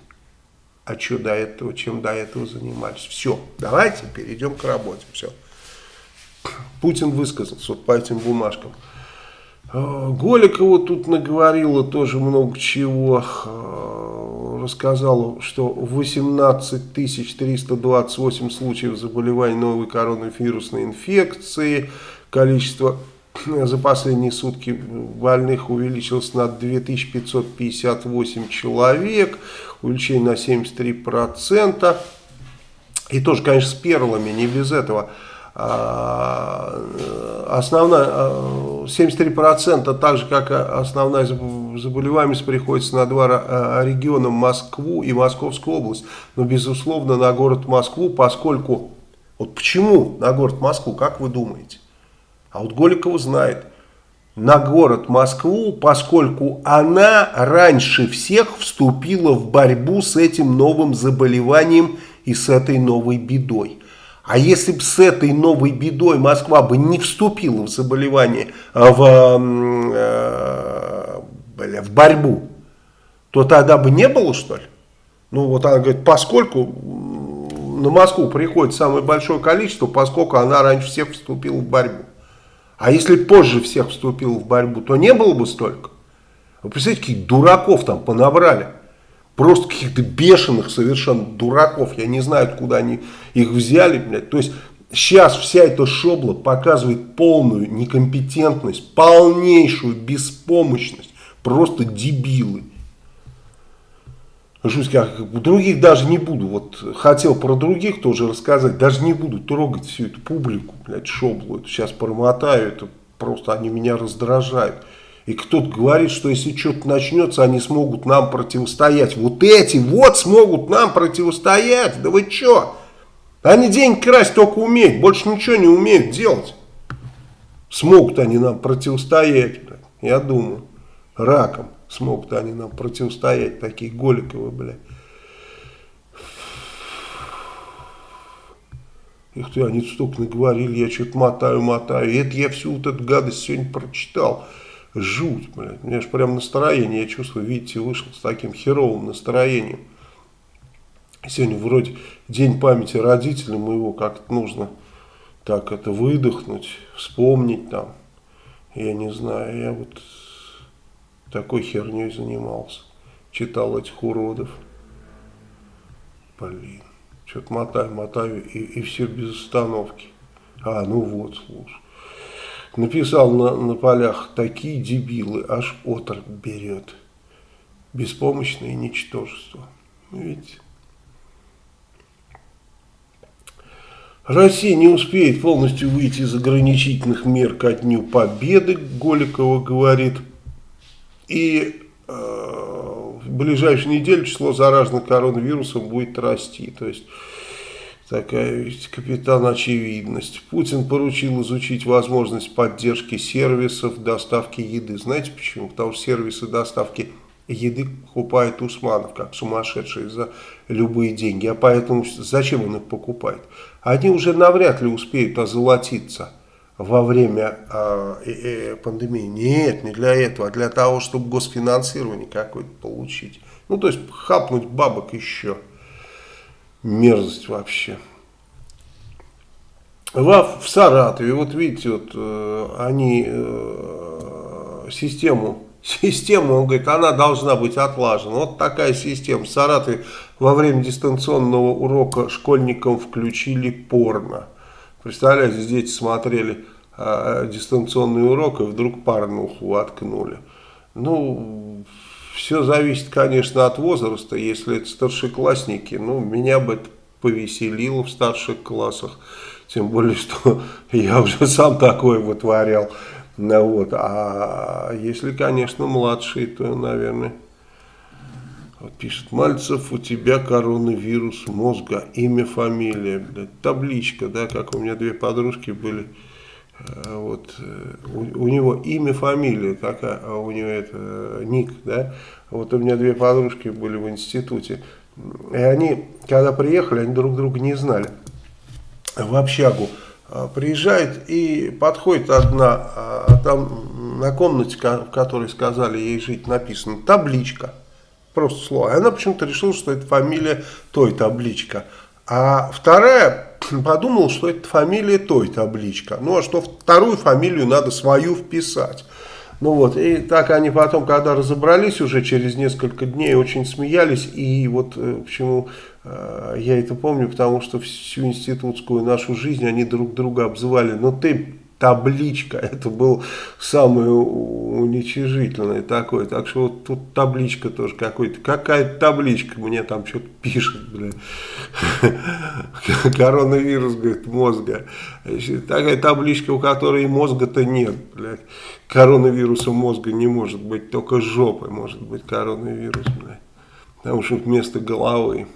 А что до этого, чем до этого занимались? Все, давайте перейдем к работе. Все. Путин высказался вот по этим бумажкам. Э, Голикова тут наговорила тоже много чего. Э, рассказала, что 18 328 случаев заболеваний новой коронавирусной инфекции. Количество за последние сутки больных увеличилось на 2558 человек. Увеличение на 73%. И тоже, конечно, с перлами, не без этого. А, основная, 73% так же, как основная заболеваемость приходится на два а, региона, Москву и Московскую область. Но, безусловно, на город Москву, поскольку... Вот почему на город Москву, как вы думаете? А вот Голикова знает. На город Москву, поскольку она раньше всех вступила в борьбу с этим новым заболеванием и с этой новой бедой. А если бы с этой новой бедой Москва бы не вступила в заболевание, а в, э, в борьбу, то тогда бы не было, что ли? Ну, вот она говорит, поскольку на Москву приходит самое большое количество, поскольку она раньше всех вступила в борьбу. А если позже всех вступила в борьбу, то не было бы столько. Вы представляете, каких дураков там понабрали. Просто каких-то бешеных совершенно дураков. Я не знаю, откуда они их взяли. Блядь. То есть сейчас вся эта шобла показывает полную некомпетентность, полнейшую беспомощность. Просто дебилы. Как, других даже не буду. Вот хотел про других тоже рассказать. Даже не буду трогать всю эту публику, блядь, шоблу. Это сейчас промотаю. Это просто они меня раздражают. И кто-то говорит, что если что-то начнется, они смогут нам противостоять. Вот эти вот смогут нам противостоять. Да вы что? Они деньги красть только умеют, больше ничего не умеют делать. Смогут они нам противостоять, я думаю. Раком смогут они нам противостоять, такие Голиковы, блядь. Их ты, они столько наговорили, я что-то мотаю, мотаю. И это я всю вот эту гадость сегодня прочитал жуть, блядь. У меня же прям настроение, я чувствую, видите, вышел с таким херовым настроением. Сегодня вроде день памяти родителям моего, как-то нужно так это выдохнуть, вспомнить там. Я не знаю, я вот такой херней занимался. Читал этих уродов. Блин, что-то мотаю, мотаю, и, и все без остановки. А, ну вот, слушай написал на, на полях такие дебилы, аж отрыв берет. Беспомощное ничтожество. Видите? Россия не успеет полностью выйти из ограничительных мер ко дню победы, Голикова говорит. И э, в ближайшую неделю число зараженных коронавирусом будет расти. То есть Такая ведь капитан очевидность. Путин поручил изучить возможность поддержки сервисов доставки еды. Знаете почему? Потому что сервисы доставки еды покупает Усманов, как сумасшедший, за любые деньги. А поэтому зачем он их покупает? Они уже навряд ли успеют озолотиться во время э, э, пандемии. Нет, не для этого, а для того, чтобы госфинансирование какое-то получить. Ну, то есть хапнуть бабок еще мерзость вообще. В, в Саратове, вот видите, вот э, они э, систему, систему, он говорит, она должна быть отлажена. Вот такая система. В Саратове во время дистанционного урока школьникам включили порно. Представляете, дети смотрели э, дистанционный урок и вдруг порнуху воткнули. Ну, все зависит, конечно, от возраста. Если это старшеклассники, ну, меня бы это повеселило в старших классах. Тем более, что я уже сам такое вытворял. Ну, вот. А если, конечно, младшие, то, наверное... Вот пишет, Мальцев, у тебя коронавирус мозга, имя, фамилия, блядь, табличка, да, как у меня две подружки были Э, вот, э, у, у него имя, фамилия такая, а у него это э, ник, да, вот у меня две подружки были в институте, и они, когда приехали, они друг друга не знали, в общагу приезжает и подходит одна, а там на комнате, в которой сказали ей жить, написано табличка, просто слово, и она почему-то решила, что это фамилия той табличка, а вторая подумал, что это фамилия той табличка. Ну, а что вторую фамилию надо свою вписать. Ну вот, и так они потом, когда разобрались уже через несколько дней, очень смеялись. И вот э, почему э, я это помню, потому что всю институтскую нашу жизнь они друг друга обзывали. Но «Ну ты табличка. Это был самый уничижительный такой. Так что вот тут табличка тоже какой-то. Какая табличка мне там что-то пишет, блин. Коронавирус, говорит, мозга. Такая табличка, у которой мозга-то нет, блядь. Коронавируса мозга не может быть, только жопы может быть коронавирус, блядь. Потому что вместо головы.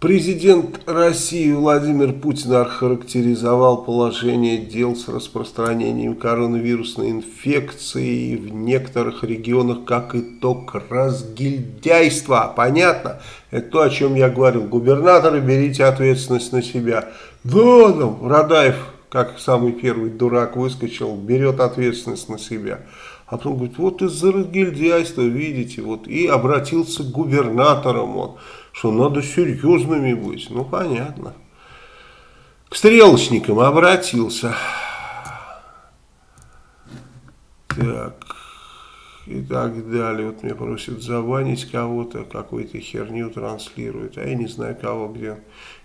Президент России Владимир Путин охарактеризовал положение дел с распространением коронавирусной инфекции в некоторых регионах как итог разгильдяйства. Понятно? Это то, о чем я говорил. Губернаторы, берите ответственность на себя. Да, там, Радаев, как самый первый дурак выскочил, берет ответственность на себя. А потом говорит, вот из-за разгильдяйства, видите, вот и обратился к губернаторам он что надо серьезными быть. Ну, понятно. К стрелочникам обратился. Так. И так далее. Вот меня просят забанить кого-то, какую-то херню транслирует. А я не знаю, кого где.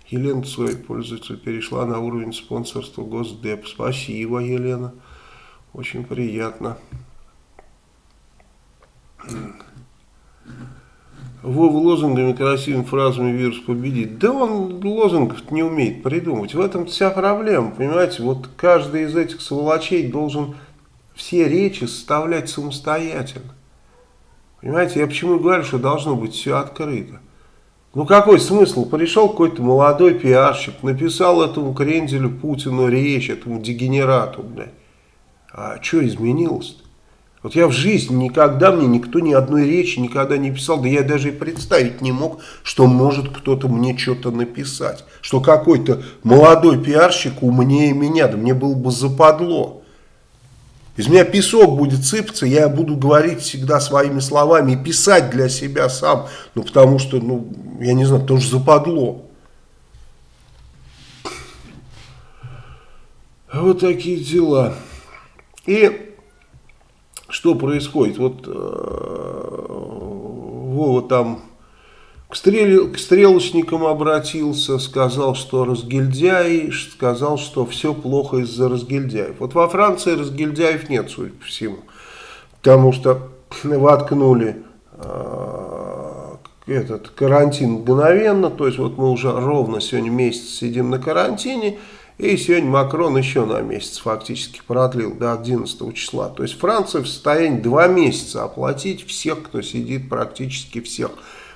Елена Цой, пользователь, перешла на уровень спонсорства Госдеп. Спасибо, Елена. Очень приятно. Вова лозунгами, красивыми фразами вирус победит. Да он лозунгов не умеет придумать. В этом вся проблема, понимаете. Вот каждый из этих сволочей должен все речи составлять самостоятельно. Понимаете, я почему говорю, что должно быть все открыто. Ну какой смысл? Пришел какой-то молодой пиарщик, написал этому кренделю Путину речь, этому дегенерату, блядь. А что изменилось-то? Вот я в жизни никогда, мне никто ни одной речи никогда не писал, да я даже и представить не мог, что может кто-то мне что-то написать. Что какой-то молодой пиарщик умнее меня, да мне было бы западло. Из меня песок будет сыпаться, я буду говорить всегда своими словами и писать для себя сам, ну потому что, ну, я не знаю, тоже западло. Вот такие дела. И что происходит? Вот э, Вова там к, стрел, к стрелочникам обратился, сказал, что разгильдяй, сказал, что все плохо из-за разгильдяев. Вот во Франции разгильдяев нет, судя по всему, потому что воткнули э, этот карантин мгновенно, то есть вот мы уже ровно сегодня месяц сидим на карантине, и сегодня Макрон еще на месяц фактически продлил до 11 числа. То есть Франция в состоянии два месяца оплатить всех, кто сидит, практически всех,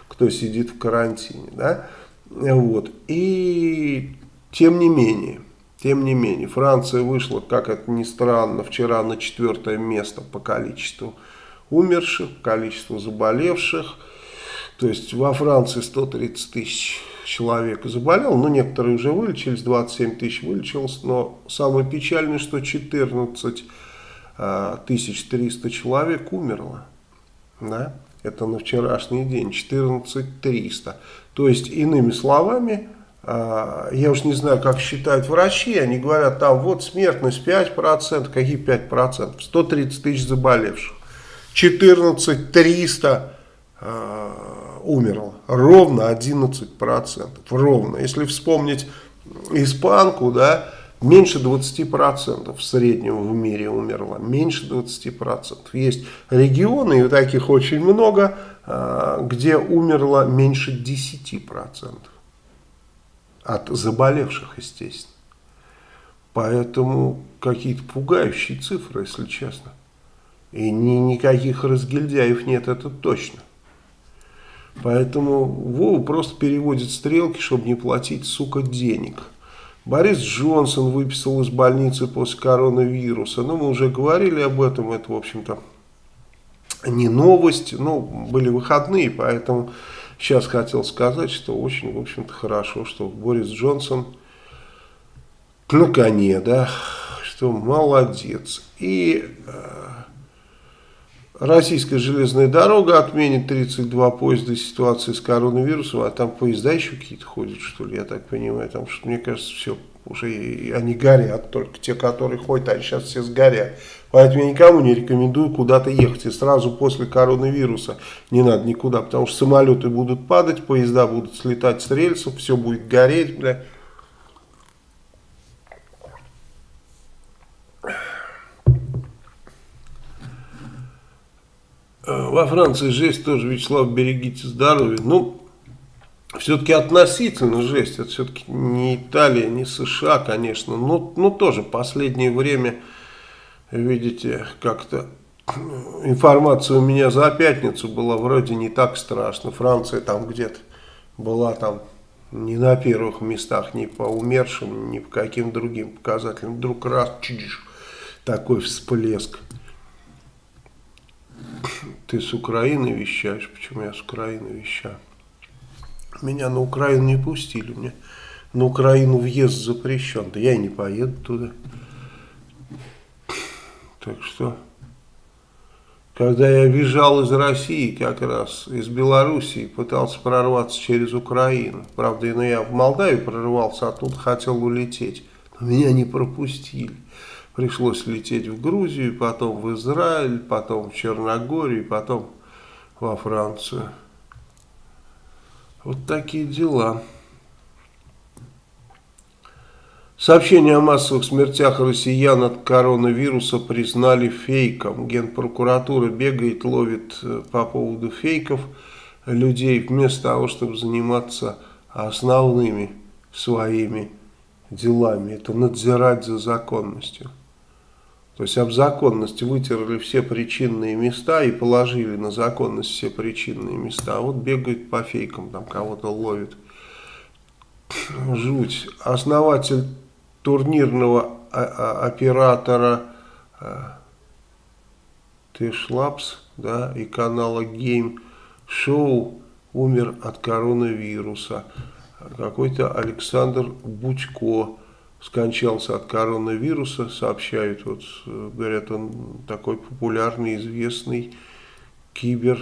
кто сидит в карантине. Да? Вот. И тем не менее, тем не менее, Франция вышла, как это ни странно, вчера на четвертое место по количеству умерших, количеству заболевших. То есть во Франции 130 тысяч человек заболел, но некоторые уже вылечились, 27 тысяч вылечилось, но самое печальное, что 14 тысяч 300 человек умерло. Да? Это на вчерашний день, 14 300. То есть, иными словами, а, я уж не знаю, как считают врачи, они говорят, там вот смертность 5%, какие 5%? 130 тысяч заболевших, 14 300 умерло. Ровно 11%. Ровно. Если вспомнить испанку, да, меньше 20% в среднем в мире умерло. Меньше 20%. Есть регионы, и таких очень много, а, где умерло меньше 10%. От заболевших, естественно. Поэтому какие-то пугающие цифры, если честно. И ни, никаких разгильдяев нет, это точно. Поэтому Вова просто переводит стрелки, чтобы не платить, сука, денег. Борис Джонсон выписал из больницы после коронавируса. Ну, мы уже говорили об этом, это, в общем-то, не новость. Ну, были выходные, поэтому сейчас хотел сказать, что очень, в общем-то, хорошо, что Борис Джонсон на коне, да, что молодец. И... Э, Российская железная дорога отменит 32 поезда ситуации с коронавирусом, а там поезда еще какие-то ходят, что ли, я так понимаю. Там, что, мне кажется, все, уже они горят, только те, которые ходят, они сейчас все сгорят. Поэтому я никому не рекомендую куда-то ехать. И сразу после коронавируса не надо никуда, потому что самолеты будут падать, поезда будут слетать с рельсов, все будет гореть, бля. Во Франции жесть тоже, Вячеслав, берегите здоровье. Ну, все-таки относительно жесть, это все-таки не Италия, не США, конечно, но, но тоже последнее время, видите, как-то информация у меня за пятницу была вроде не так страшно. Франция там где-то была там не на первых местах, ни по умершим, ни по каким другим показателям. Вдруг раз, чидиш, такой всплеск. Ты с Украины вещаешь? Почему я с Украины вещаю? Меня на Украину не пустили. Мне на Украину въезд запрещен. Да я и не поеду туда. Так что, когда я бежал из России, как раз из Белоруссии, пытался прорваться через Украину. Правда, ну, я в Молдавию прорвался, а тут хотел улететь. Но меня не пропустили. Пришлось лететь в Грузию, потом в Израиль, потом в Черногорию, потом во Францию. Вот такие дела. Сообщение о массовых смертях россиян от коронавируса признали фейком. Генпрокуратура бегает, ловит э, по поводу фейков людей, вместо того, чтобы заниматься основными своими делами. Это надзирать за законностью. То есть об законности вытерли все причинные места и положили на законность все причинные места. А вот бегает по фейкам, там кого-то ловит. Жуть. Основатель турнирного оператора Тэшлапс да, и канала Game Show умер от коронавируса. Какой-то Александр Бучко скончался от коронавируса, сообщают, вот, говорят, он такой популярный, известный кибер,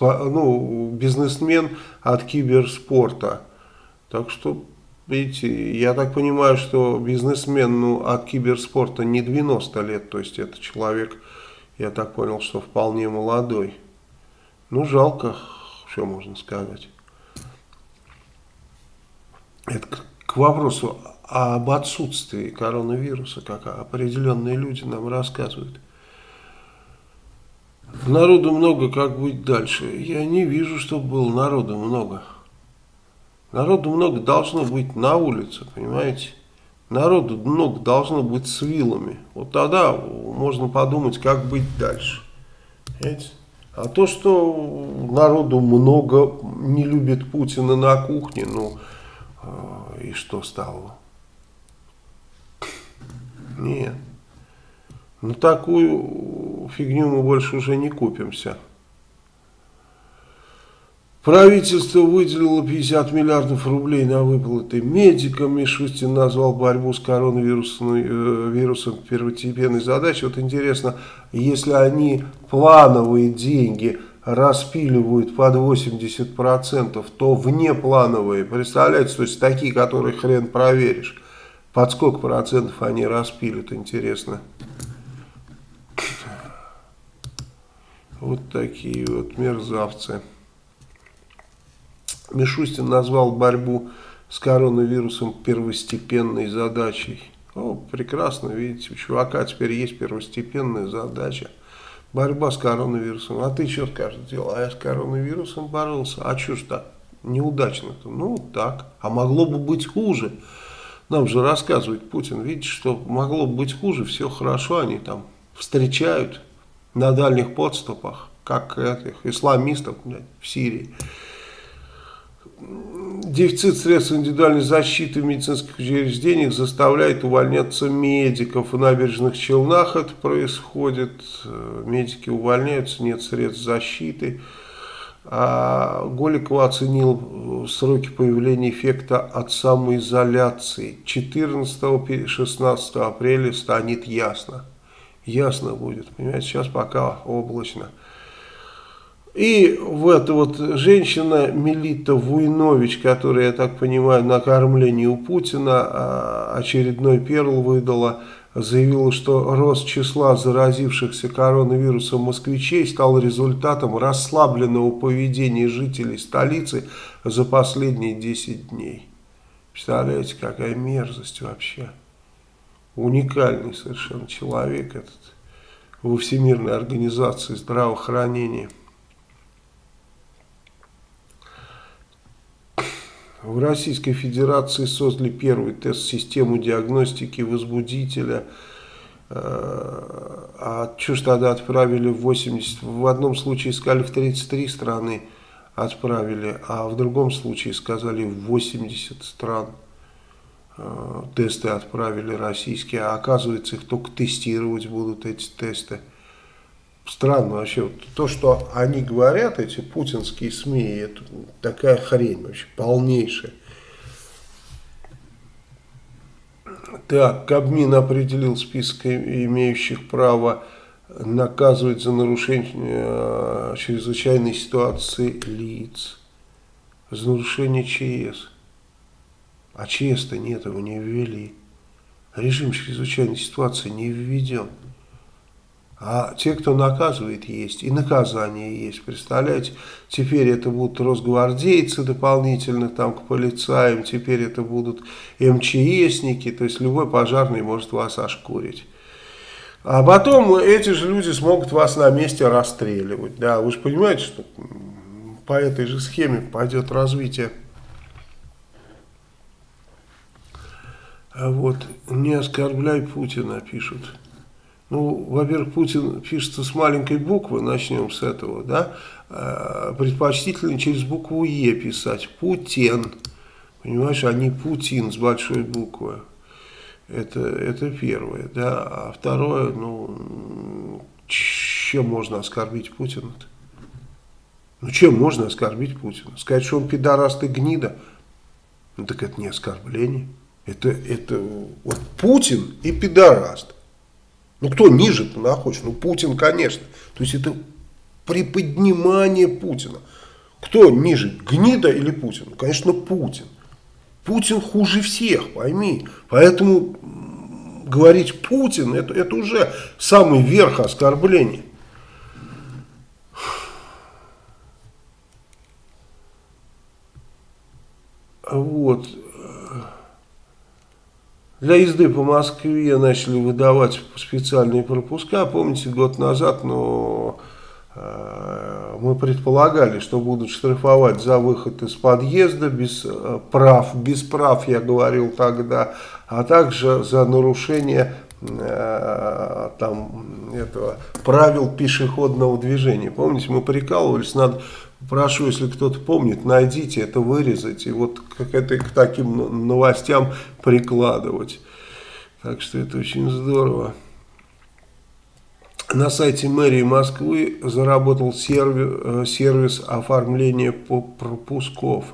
ну, бизнесмен от киберспорта. Так что, видите, я так понимаю, что бизнесмен ну, от киберспорта не 90 лет, то есть это человек, я так понял, что вполне молодой. Ну, жалко, что можно сказать. Это к вопросу об отсутствии коронавируса, как определенные люди нам рассказывают. Народу много, как быть дальше? Я не вижу, чтобы было народу много. Народу много должно быть на улице, понимаете? Народу много должно быть с вилами. Вот тогда можно подумать, как быть дальше. Понимаете? А то, что народу много не любит Путина на кухне, ну, а, и что стало? Нет. Ну такую фигню мы больше уже не купимся. Правительство выделило 50 миллиардов рублей на выплаты медикам. Мишустин назвал борьбу с коронавирусом э, первостепенной задачей. Вот интересно, если они плановые деньги распиливают под 80%, то внеплановые, представляете, то есть такие, которые хрен проверишь, под сколько процентов они распилят, интересно. Вот такие вот мерзавцы. Мишустин назвал борьбу с коронавирусом первостепенной задачей. О, прекрасно, видите, у чувака теперь есть первостепенная задача борьба с коронавирусом. А ты что скажешь, делал? А я с коронавирусом боролся. А что ж так? Неудачно-то. Ну, так. А могло бы быть хуже. Нам же рассказывает Путин, видите, что могло бы быть хуже, все хорошо, они там встречают на дальних подступах, как этих исламистов блядь, в Сирии дефицит средств индивидуальной защиты в медицинских учреждениях заставляет увольняться медиков. В набережных Челнах это происходит. Медики увольняются, нет средств защиты. А Голикова оценил сроки появления эффекта от самоизоляции. 14-16 апреля станет ясно. ясно будет. Понимаете, сейчас пока облачно. И в эта вот женщина Мелита Вуйнович, которая, я так понимаю, на кормлении у Путина а, очередной перл выдала, заявила, что рост числа заразившихся коронавирусом москвичей стал результатом расслабленного поведения жителей столицы за последние 10 дней. Представляете, какая мерзость вообще. Уникальный совершенно человек этот во Всемирной организации здравоохранения. В Российской Федерации создали первый тест-систему диагностики возбудителя. Э, а что ж тогда отправили в 80? В одном случае сказали в 33 страны отправили, а в другом случае сказали в 80 стран э, тесты отправили российские. А оказывается их только тестировать будут эти тесты. Странно вообще. То, что они говорят, эти путинские СМИ, это такая хрень вообще, полнейшая. Так, Кабмин определил список имеющих право наказывать за нарушение э, чрезвычайной ситуации лиц. За нарушение ЧС. А ЧС-то нет, его не ввели. Режим чрезвычайной ситуации не введен. А те, кто наказывает, есть. И наказание есть. Представляете? Теперь это будут росгвардейцы дополнительно там к полицаям. Теперь это будут МЧСники. То есть любой пожарный может вас ошкурить. А потом эти же люди смогут вас на месте расстреливать. Да, вы же понимаете, что по этой же схеме пойдет развитие. А вот не оскорбляй Путина, пишут. Ну, во-первых, Путин пишется с маленькой буквы, начнем с этого, да, а, предпочтительно через букву Е писать, Путин, понимаешь, а не Путин с большой буквы, это, это первое, да, а второе, ну, чем можно оскорбить Путина-то? Ну, чем можно оскорбить Путина? Сказать, что он пидораст и гнида? Ну, так это не оскорбление. Это, это вот Путин и пидораст. Ну, кто ниже-то находится? Ну, Путин, конечно. То есть, это приподнимание Путина. Кто ниже, гнида или Путин? Конечно, Путин. Путин хуже всех, пойми. Поэтому говорить Путин, это, это уже самый верх оскорбления. Вот. Для езды по Москве начали выдавать специальные пропуска. Помните, год назад, но э, мы предполагали, что будут штрафовать за выход из подъезда без э, прав, без прав, я говорил тогда, а также за нарушение э, там, этого, правил пешеходного движения. Помните, мы прикалывались, надо Прошу, если кто-то помнит, найдите это, вырезать и вот как это к таким новостям прикладывать. Так что это очень здорово. На сайте мэрии Москвы заработал сервис, э, сервис оформления пропусков.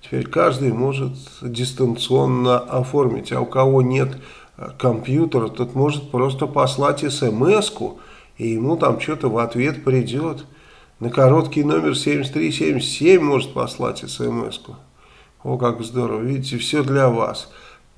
Теперь каждый может дистанционно оформить, а у кого нет э, компьютера, тот может просто послать смс и ему там что-то в ответ придет. На короткий номер 7377 может послать смс-ку. О, как здорово. Видите, все для вас.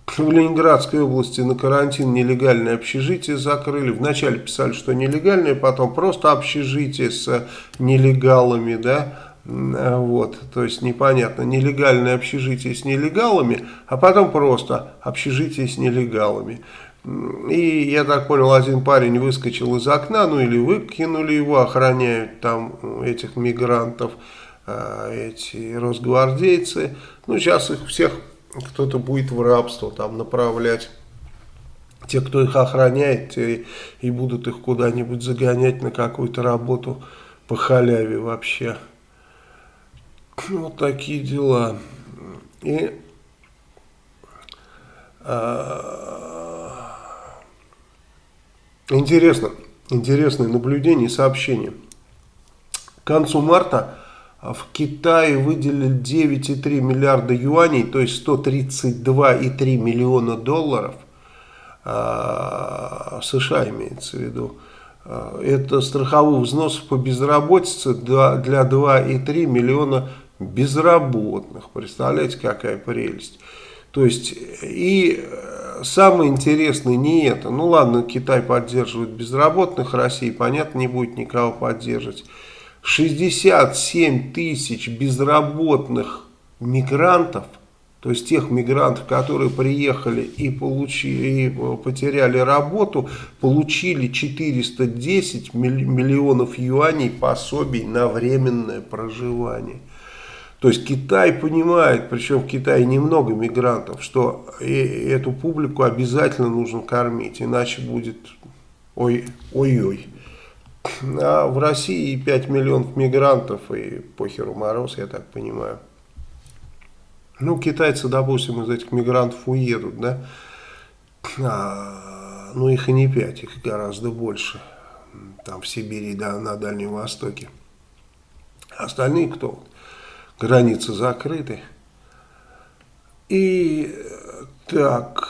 В Ленинградской области на карантин нелегальное общежитие закрыли. Вначале писали, что нелегальное, потом просто общежитие с нелегалами, да. Вот, то есть непонятно, нелегальное общежитие с нелегалами, а потом просто общежитие с нелегалами. И, я так понял, один парень выскочил из окна, ну или выкинули его, охраняют там этих мигрантов, а, эти росгвардейцы. Ну, сейчас их всех кто-то будет в рабство там направлять. Те, кто их охраняет, те и будут их куда-нибудь загонять на какую-то работу по халяве вообще. Вот такие дела. И... А, Интересно, интересное наблюдение и сообщение. К концу марта в Китае выделили 9,3 миллиарда юаней, то есть 132,3 миллиона долларов а, США имеется в виду. А, это страховых взносов по безработице для 2,3 миллиона безработных. Представляете, какая прелесть. То есть, и самое интересное не это. Ну ладно, Китай поддерживает безработных, Россия, понятно, не будет никого поддерживать. 67 тысяч безработных мигрантов, то есть тех мигрантов, которые приехали и, получили, и потеряли работу, получили 410 миллионов юаней пособий на временное проживание. То есть Китай понимает, причем в Китае немного мигрантов, что эту публику обязательно нужно кормить, иначе будет ой-ой-ой. А в России 5 миллионов мигрантов и похеру мороз, я так понимаю. Ну, китайцы, допустим, из этих мигрантов уедут, да, а, ну, их и не 5, их гораздо больше, там в Сибири, да, на Дальнем Востоке. Остальные кто? Границы закрыты. И так,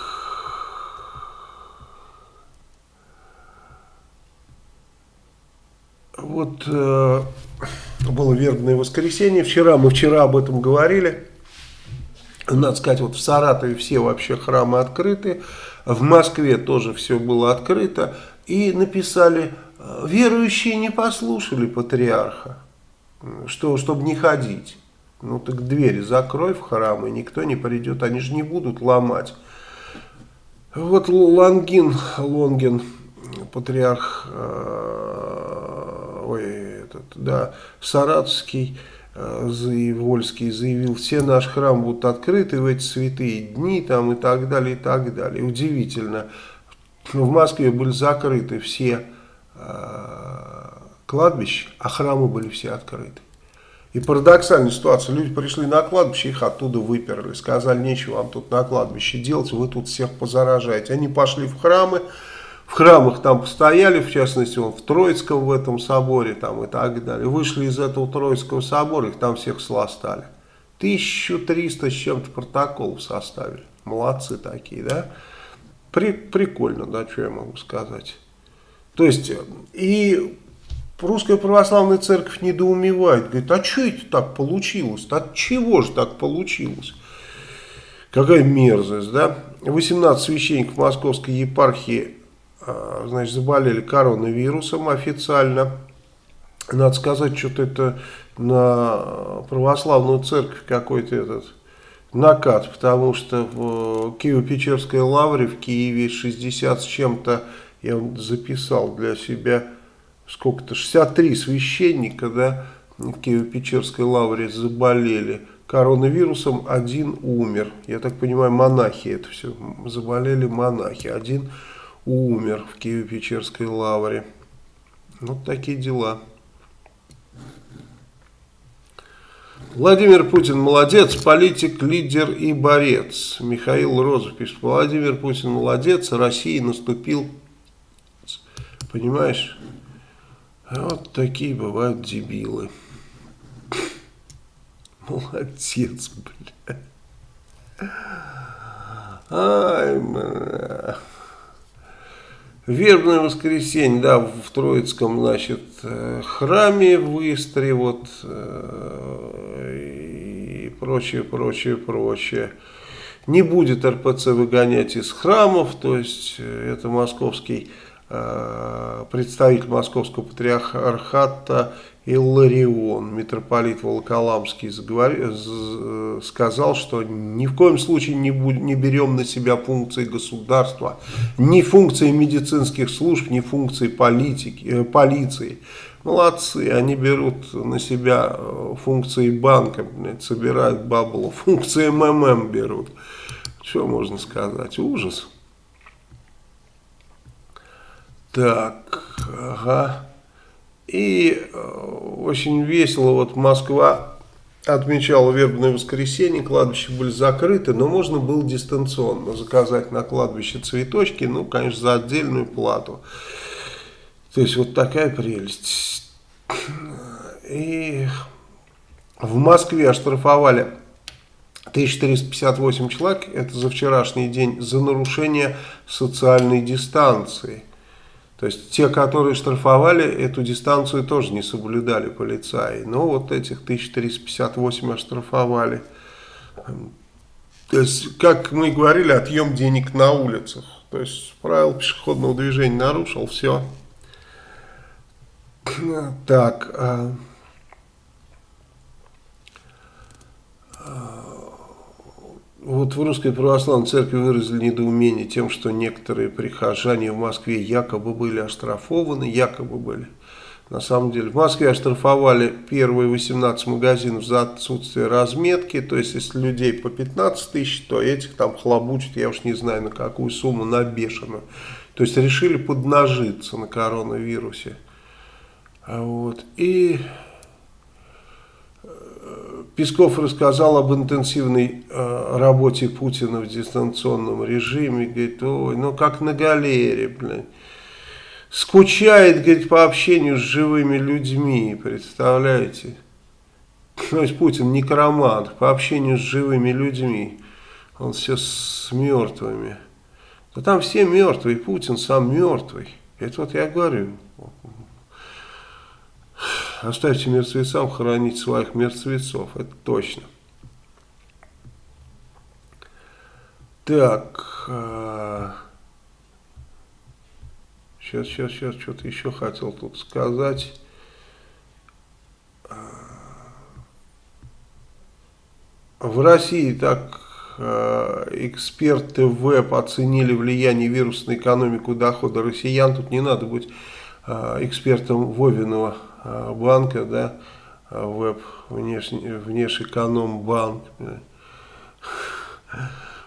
вот э, было вербное воскресенье, вчера мы вчера об этом говорили, надо сказать, вот в Саратове все вообще храмы открыты, в Москве тоже все было открыто, и написали, «Э, верующие не послушали патриарха, что, чтобы не ходить. Ну так двери закрой в храм, и никто не придет, они же не будут ломать. Вот Лангин, Лонгин, патриарх, э, ой, этот, да, Саратовский, Э, Вольский заявил, все наши храмы будут открыты в эти святые дни там и так далее, и так далее. Удивительно. В Москве были закрыты все э, кладбища, а храмы были все открыты. И парадоксальная ситуация, люди пришли на кладбище, их оттуда выперли, сказали, нечего вам тут на кладбище делать, вы тут всех позаражаете. Они пошли в храмы, в храмах там постояли, в частности, в Троицком в этом соборе там и так далее. Вышли из этого Троицкого собора, их там всех сластали. 1300 с чем-то протоколов составили. Молодцы такие, да? При, прикольно, да, что я могу сказать. То есть, и русская православная церковь недоумевает. Говорит, а что это так получилось? От чего же так получилось? Какая мерзость, да? 18 священников Московской епархии а, значит, заболели коронавирусом официально. Надо сказать, что-то это на православную церковь какой-то этот накат, потому что в Киево-Печерской лавре в Киеве 60 с чем-то, я записал для себя, сколько-то, 63 священника, да, в Киево-Печерской лавре заболели коронавирусом, один умер. Я так понимаю, монахи это все, заболели монахи, один умер в Киево-Печерской лавре. Вот такие дела. Владимир Путин молодец, политик, лидер и борец. Михаил Розов пишет, Владимир Путин молодец, России наступил, понимаешь, вот такие бывают дебилы. Молодец, бля. Ай, бля. Вербное воскресенье, да, в Троицком, значит, э, храме в Истре, вот, э, и прочее, прочее, прочее. Не будет РПЦ выгонять из храмов, то есть э, это московский представитель московского патриархата Илларион, митрополит Волоколамский, заговорил, сказал, что ни в коем случае не, будь, не берем на себя функции государства, ни функции медицинских служб, ни функции политики, э, полиции. Молодцы, они берут на себя э, функции банка, блядь, собирают бабло, функции МММ берут. Что можно сказать? Ужас. Так, ага. И э, очень весело, вот Москва отмечала вербное воскресенье, кладбища были закрыты, но можно было дистанционно заказать на кладбище цветочки, ну, конечно, за отдельную плату. То есть вот такая прелесть. И в Москве оштрафовали 1358 человек, это за вчерашний день, за нарушение социальной дистанции. То есть те, которые штрафовали, эту дистанцию тоже не соблюдали полицаи. Но вот этих 1358 оштрафовали. То есть, как мы говорили, отъем денег на улицах. То есть правила пешеходного движения нарушил, все. Так. А, а, вот в Русской Православной Церкви выразили недоумение тем, что некоторые прихожане в Москве якобы были оштрафованы, якобы были. На самом деле в Москве оштрафовали первые 18 магазинов за отсутствие разметки, то есть если людей по 15 тысяч, то этих там хлобучат, я уж не знаю на какую сумму, на бешеную. То есть решили поднажиться на коронавирусе. Вот. И Песков рассказал об интенсивной э, работе Путина в дистанционном режиме. Говорит, ой, ну как на галере, блин. Скучает, говорит, по общению с живыми людьми, представляете? То есть Путин некромант, по общению с живыми людьми. Он все с мертвыми. Да там все мертвые, Путин сам мертвый. Это вот я говорю. Оставьте мертвецам хоронить своих мертвецов, это точно. Так, сейчас, сейчас, сейчас, что-то еще хотел тут сказать. А, в России так а, эксперты ВЭБ оценили влияние вируса на экономику дохода россиян. Тут не надо быть а, экспертом Вовиного а, банка, да, а, веб внешний, внешэкономбанк,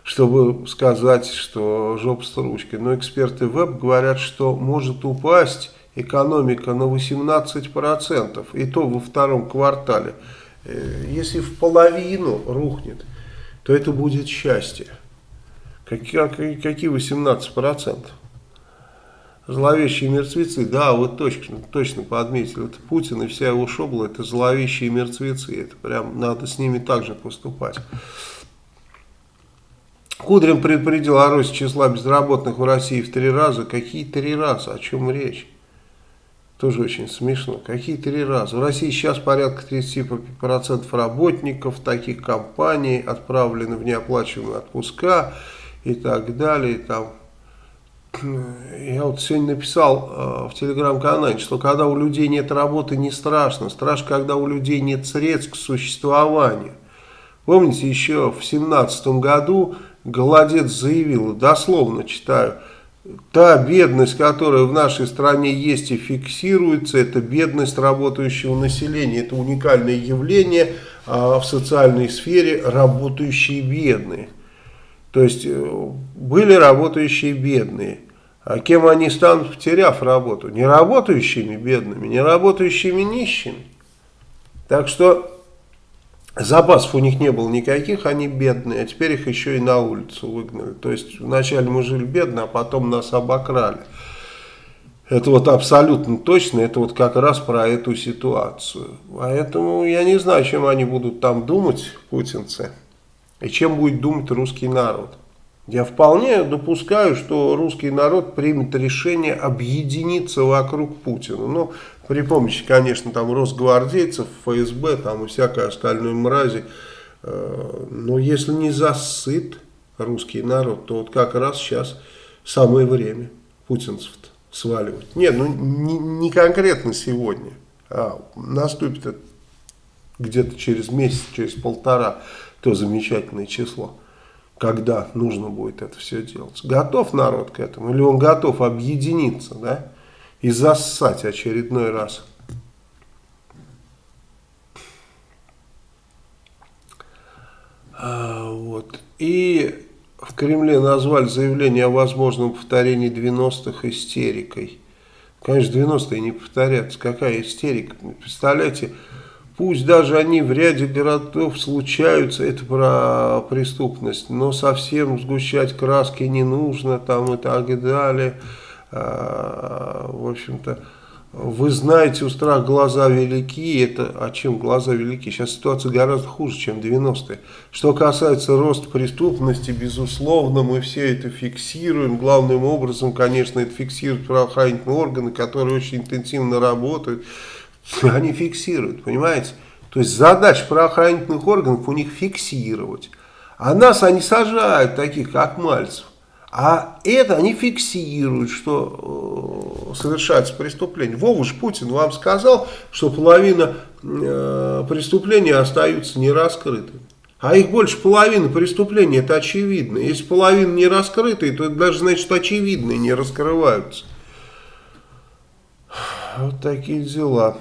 чтобы сказать, что жопа с ручкой. Но эксперты веб говорят, что может упасть экономика на 18%, и то во втором квартале. Э, если в половину рухнет, то это будет счастье. Какие 18%? Зловещие мертвецы, да, вот точно, точно подметили, это Путин и вся его шобла, это зловещие мертвецы, это прям надо с ними также поступать. Кудрин предупредил о росте числа безработных в России в три раза. Какие три раза? О чем речь? Тоже очень смешно. Какие три раза? В России сейчас порядка 30% работников таких компаний отправлены в неоплачиваемые отпуска и так далее. И там я вот сегодня написал э, в телеграм-канале, что когда у людей нет работы, не страшно. Страшно, когда у людей нет средств к существованию. Помните, еще в семнадцатом году Голодец заявил, дословно читаю, та бедность, которая в нашей стране есть и фиксируется, это бедность работающего населения. Это уникальное явление а в социальной сфере работающие бедные. То есть э, были работающие бедные. А кем они станут, потеряв работу? Не работающими бедными, не работающими нищими. Так что запасов у них не было никаких, они бедные, а теперь их еще и на улицу выгнали. То есть вначале мы жили бедно, а потом нас обокрали. Это вот абсолютно точно, это вот как раз про эту ситуацию. Поэтому я не знаю, чем они будут там думать, путинцы, и чем будет думать русский народ. Я вполне допускаю, что русский народ примет решение объединиться вокруг Путина. Но при помощи, конечно, там росгвардейцев, ФСБ там и всякой остальной мрази. Э, но если не засыт русский народ, то вот как раз сейчас самое время путинцев сваливать. Нет, ну не, не конкретно сегодня, а наступит где-то через месяц, через полтора, то замечательное число когда нужно будет это все делать. Готов народ к этому? Или он готов объединиться, да? И зассать очередной раз? А, вот. И в Кремле назвали заявление о возможном повторении 90-х истерикой. Конечно, 90-е не повторятся. Какая истерика? Представляете, Пусть даже они в ряде городов случаются, это про преступность, но совсем сгущать краски не нужно там и так далее. А, в общем-то, вы знаете, у страх глаза велики. Это о чем глаза велики? Сейчас ситуация гораздо хуже, чем 90-е. Что касается роста преступности, безусловно, мы все это фиксируем. Главным образом, конечно, это фиксируют правоохранительные органы, которые очень интенсивно работают. Они фиксируют, понимаете? То есть задача правоохранительных органов у них фиксировать. А нас они сажают, таких как Мальцев. А это они фиксируют, что э, совершается преступление. Вова ж Путин вам сказал, что половина э, преступлений остаются нераскрытыми. А их больше половины преступлений, это очевидно. Если половина не раскрытые, то это даже значит, что очевидные не раскрываются. Вот такие дела.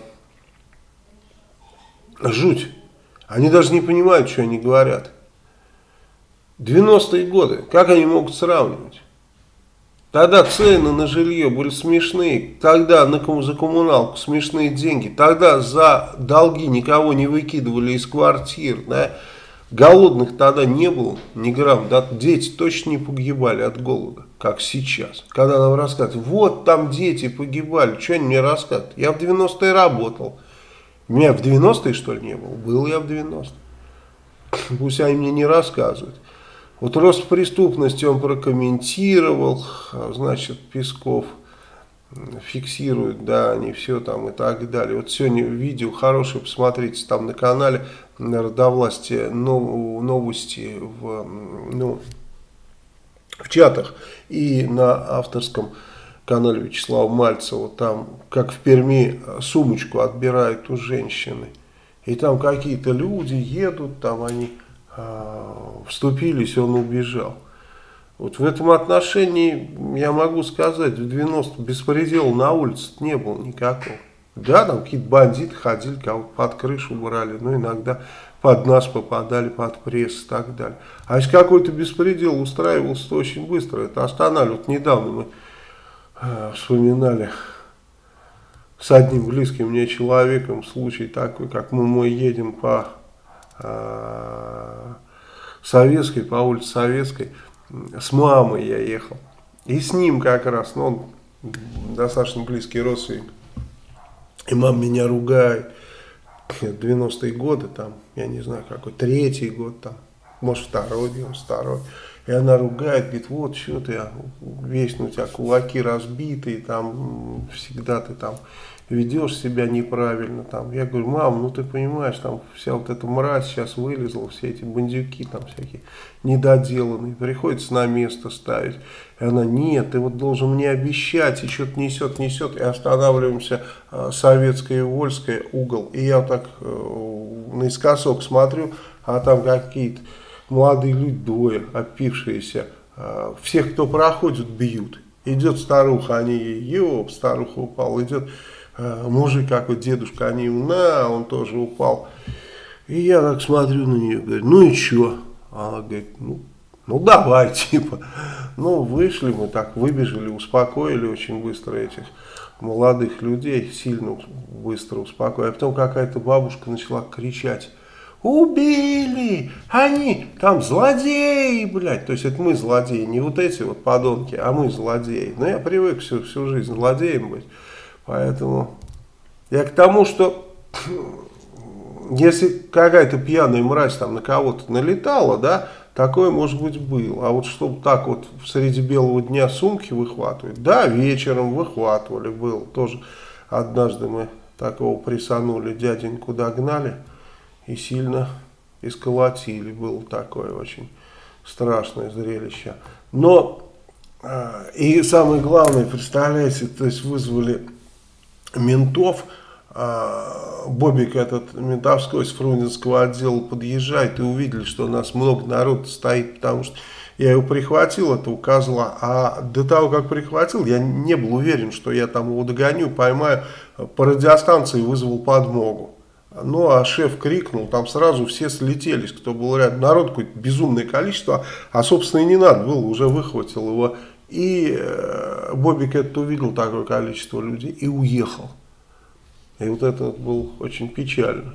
Жуть. Они даже не понимают, что они говорят. 90-е годы, как они могут сравнивать? Тогда цены на жилье были смешные, тогда на, за коммуналку смешные деньги, тогда за долги никого не выкидывали из квартир, да? голодных тогда не было ни грамм, да? дети точно не погибали от голода, как сейчас. Когда нам рассказывают, вот там дети погибали, что они мне рассказывают? Я в 90-е работал, меня в 90-е что ли не было? Был я в 90-е. Пусть они мне не рассказывают. Вот рост преступности он прокомментировал, значит, Песков фиксирует, да, они все там и так далее. Вот сегодня видео хорошее, посмотрите, там на канале Родовласти новости в, ну, в чатах и на авторском канале Вячеслава Мальцева, там, как в Перми, сумочку отбирают у женщины. И там какие-то люди едут, там они а, вступились, он убежал. Вот в этом отношении я могу сказать, в 90 беспредела на улице не было никакого. Да, там какие-то бандиты ходили, кого под крышу брали, но иногда под нас попадали, под пресс и так далее. А если какой-то беспредел устраивался, то очень быстро это останавливали. Вот недавно мы э, вспоминали с одним близким мне человеком случай такой, как мы, мы едем по Э, Советской, по улице Советской, с мамой я ехал. И с ним как раз, ну, он достаточно близкий родственник. И мама меня ругает. 90-е годы, там, я не знаю, какой, третий год, там, может, второй, 92 И она ругает, говорит, вот, что ты, весь у тебя кулаки разбитые, там, всегда ты там ведешь себя неправильно. Там. Я говорю, мам, ну ты понимаешь, там вся вот эта мразь сейчас вылезла, все эти бандюки там всякие недоделанные, приходится на место ставить. И она, нет, ты вот должен мне обещать, и что-то несет, несет, и останавливаемся э, Советская и Вольская угол. И я так э, наискосок смотрю, а там какие-то молодые люди, двое, опившиеся, э, всех, кто проходит, бьют. Идет старуха, они ёп, старуха упала, идет Э, мужик какой, дедушка, они, на, он тоже упал. И я так смотрю на нее, говорю, ну и что? Она говорит, ну, ну давай, типа. Ну, вышли мы так, выбежали, успокоили очень быстро этих молодых людей, сильно быстро успокоили. А потом какая-то бабушка начала кричать, убили, они там злодеи, блядь. То есть это мы злодеи, не вот эти вот подонки, а мы злодеи. Но я привык всю, всю жизнь злодеем быть. Поэтому я к тому, что если какая-то пьяная мразь там на кого-то налетала, да, такое может быть было. А вот чтобы так вот среди белого дня сумки выхватывать, да, вечером выхватывали, было тоже. Однажды мы такого присанули, дяденьку догнали и сильно исколотили. Было такое очень страшное зрелище. Но, а, и самое главное, представляете, то есть вызвали ментов, а, Бобик этот ментовской из Фрунзенского отдела подъезжает и увидели, что у нас много народа стоит, потому что я его прихватил, это указала, а до того, как прихватил, я не был уверен, что я там его догоню, поймаю, по радиостанции вызвал подмогу. Ну, а шеф крикнул, там сразу все слетелись, кто был рядом. Народ какое-то безумное количество, а, собственно, и не надо было, уже выхватил его и э, Бобик это увидел, такое количество людей, и уехал. И вот это было очень печально.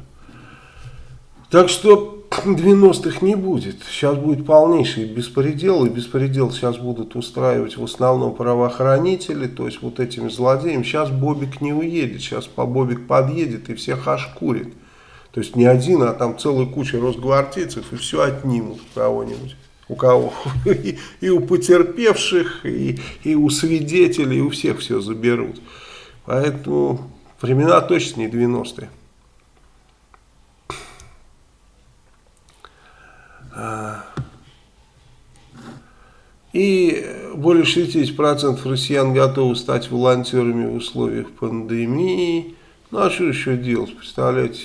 Так что 90-х не будет. Сейчас будет полнейший беспредел, и беспредел сейчас будут устраивать в основном правоохранители, то есть вот этими злодеями. Сейчас Бобик не уедет, сейчас по Бобик подъедет и всех ошкурит. То есть не один, а там целая куча росгвардейцев, и все отнимут у кого-нибудь. У кого? И, и у потерпевших, и, и у свидетелей, и у всех все заберут. Поэтому времена точно не 90-е. И более 60% россиян готовы стать волонтерами в условиях пандемии. Ну а что еще делать, представляете?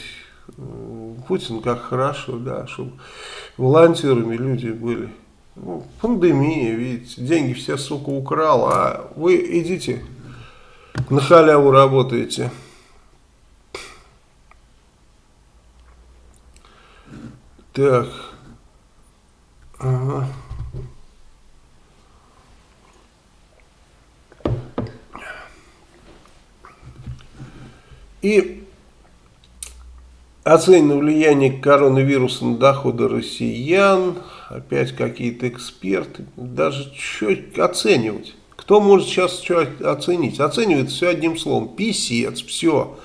Путин как хорошо, да, чтобы волонтерами люди были. Ну, пандемия, видите, деньги все, сука, украл, а вы идите на халяву работаете. Так. И оценено влияние коронавируса на доходы россиян. Опять какие-то эксперты. Даже что оценивать? Кто может сейчас что оценить? Оценивает все одним словом. Писец, все.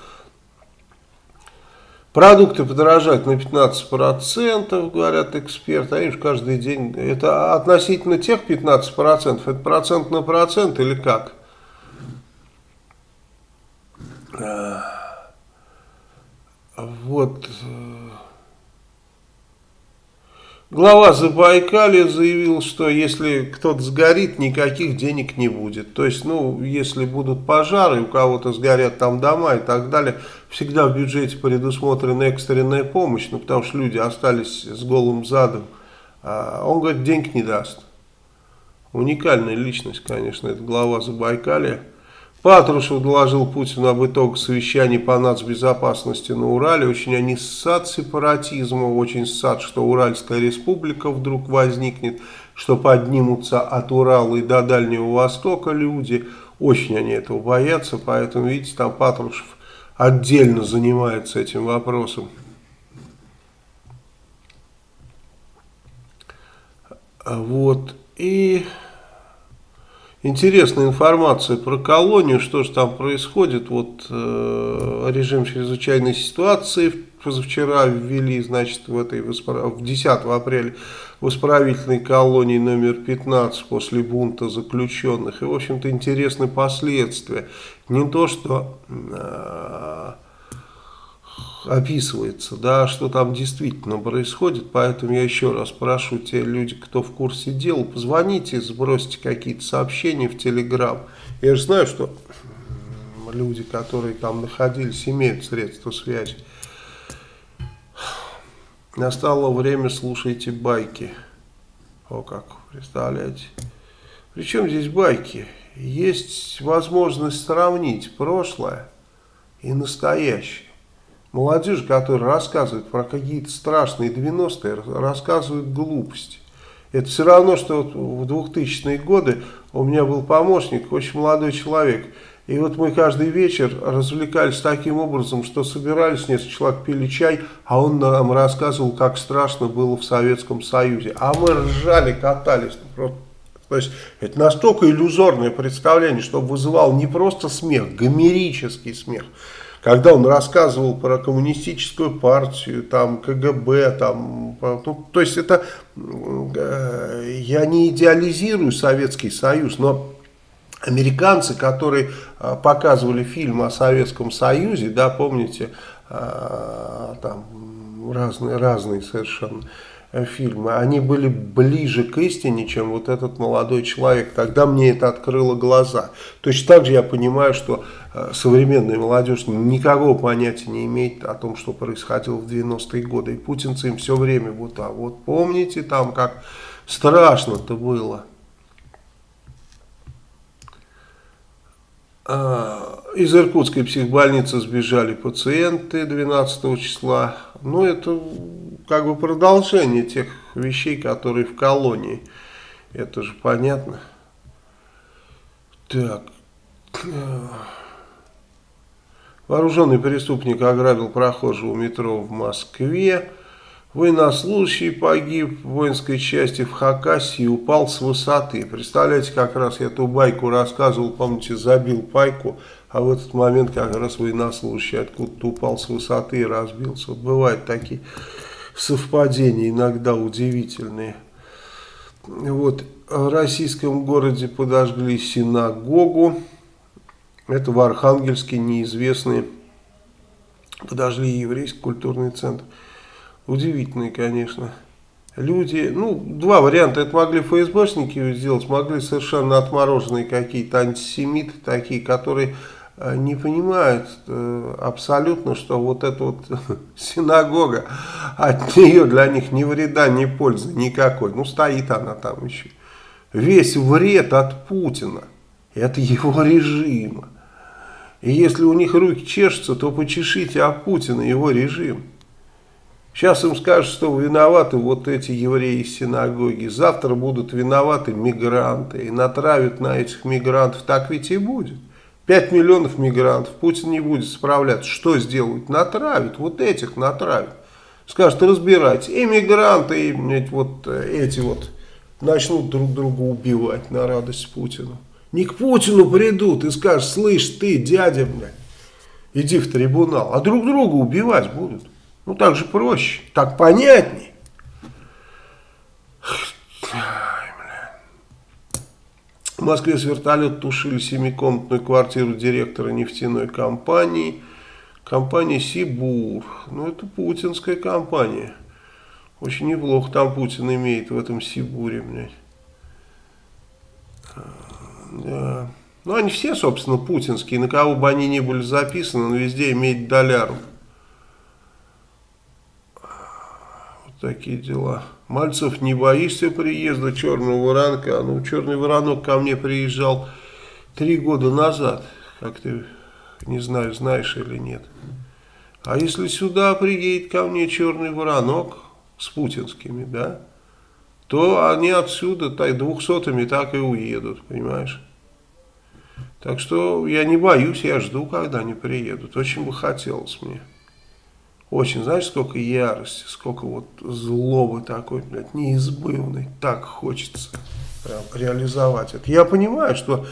Продукты подорожают на 15%, говорят эксперты. Они же каждый день... Это относительно тех 15%? Это процент на процент или как? Вот. Глава Забайкалья заявил, что если кто-то сгорит, никаких денег не будет. То есть, ну, если будут пожары, у кого-то сгорят там дома и так далее, всегда в бюджете предусмотрена экстренная помощь, ну, потому что люди остались с голым задом. А он говорит, денег не даст. Уникальная личность, конечно, это глава Забайкалья. Патрушев доложил Путину об итогах совещаний по нацбезопасности на Урале. Очень они ссад сепаратизма, очень ссад, что Уральская республика вдруг возникнет, что поднимутся от Урала и до Дальнего Востока люди. Очень они этого боятся, поэтому, видите, там Патрушев отдельно занимается этим вопросом. Вот, и... Интересная информация про колонию, что же там происходит. Вот э, режим чрезвычайной ситуации позавчера ввели, значит, в этой в 10 апреля в исправительной колонии номер 15 после бунта заключенных. И, в общем-то, интересны последствия. Не то, что... Э, описывается, да, что там действительно происходит, поэтому я еще раз прошу те люди, кто в курсе дела, позвоните, сбросьте какие-то сообщения в Телеграм. Я же знаю, что люди, которые там находились, имеют средства связи. Настало время, слушайте байки. О как, представляете? Причем здесь байки? Есть возможность сравнить прошлое и настоящее. Молодежь, которая рассказывает про какие-то страшные 90-е, рассказывает глупости. Это все равно, что вот в 2000-е годы у меня был помощник, очень молодой человек. И вот мы каждый вечер развлекались таким образом, что собирались, несколько человек пили чай, а он нам рассказывал, как страшно было в Советском Союзе. А мы ржали, катались. То есть это настолько иллюзорное представление, что вызывал не просто смех, гомерический смех когда он рассказывал про коммунистическую партию, там КГБ, там, ну, то есть это, э, я не идеализирую Советский Союз, но американцы, которые э, показывали фильм о Советском Союзе, да, помните, э, там разные, разные совершенно, фильмы, они были ближе к истине, чем вот этот молодой человек. Тогда мне это открыло глаза. Точно так же я понимаю, что э, современная молодежь никакого понятия не имеет о том, что происходило в 90-е годы. И путинцы им все время вот, а вот помните там, как страшно-то было. Из Иркутской психбольницы сбежали пациенты 12 числа. Ну, это как бы продолжение тех вещей, которые в колонии. Это же понятно. Так. Вооруженный преступник ограбил прохожего метро в Москве. Военнослужащий погиб в воинской части в Хакасии и упал с высоты. Представляете, как раз я эту байку рассказывал, помните, забил пайку, а в этот момент как раз военнослужащий откуда-то упал с высоты и разбился. Бывают такие совпадения, иногда удивительные. Вот, в российском городе подожгли синагогу. Это в Архангельске неизвестные подожгли еврейский культурный центр. Удивительные, конечно. Люди, ну, два варианта. Это могли ФСБшники сделать, могли совершенно отмороженные какие-то антисемиты такие, которые э, не понимают э, абсолютно, что вот эта вот синагога, от нее для них ни вреда, ни пользы никакой. Ну, стоит она там еще. Весь вред от Путина, это его режима. И если у них руки чешутся, то почешите о Путина, его режим. Сейчас им скажут, что виноваты вот эти евреи из синагоги. Завтра будут виноваты мигранты. И натравят на этих мигрантов. Так ведь и будет. 5 миллионов мигрантов. Путин не будет справляться. Что сделают? Натравят. Вот этих натравят. Скажут, разбирайтесь. И мигранты, и вот эти вот начнут друг друга убивать на радость Путину. Не к Путину придут и скажут, слышь ты, дядя, блядь, иди в трибунал. А друг друга убивать будут. Ну, так же проще, так понятней. В Москве с вертолета тушили семикомнатную квартиру директора нефтяной компании. Компания Сибур. Ну, это путинская компания. Очень неплохо там Путин имеет в этом Сибуре, блядь. Да. Ну, они все, собственно, путинские. На кого бы они ни были записаны, но везде имеют доляру. Такие дела. Мальцев, не боишься приезда черного воронка? Ну, черный воронок ко мне приезжал три года назад. Как ты, не знаю, знаешь или нет. А если сюда приедет ко мне черный воронок с путинскими, да, то они отсюда так, двухсотыми так и уедут, понимаешь? Так что я не боюсь, я жду, когда они приедут. Очень бы хотелось мне. Очень, знаешь, сколько ярости, сколько вот злобы такой, блядь, неизбывной. Так хочется прям реализовать это. Я понимаю, что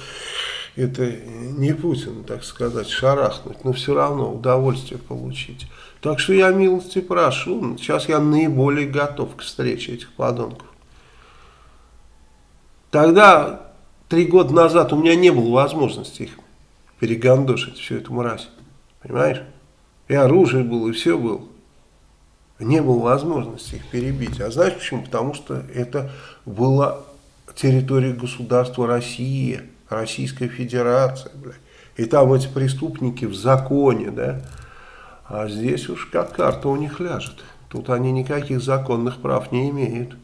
это не Путин, так сказать, шарахнуть, но все равно удовольствие получить. Так что я милости прошу. Сейчас я наиболее готов к встрече этих подонков. Тогда, три года назад, у меня не было возможности их перегандошить, всю эту мразь. Понимаешь? И оружие было, и все было. Не было возможности их перебить. А знаешь почему? Потому что это была территория государства России, Российская Федерация. Бля. И там эти преступники в законе, да. А здесь уж как карта у них ляжет. Тут они никаких законных прав не имеют.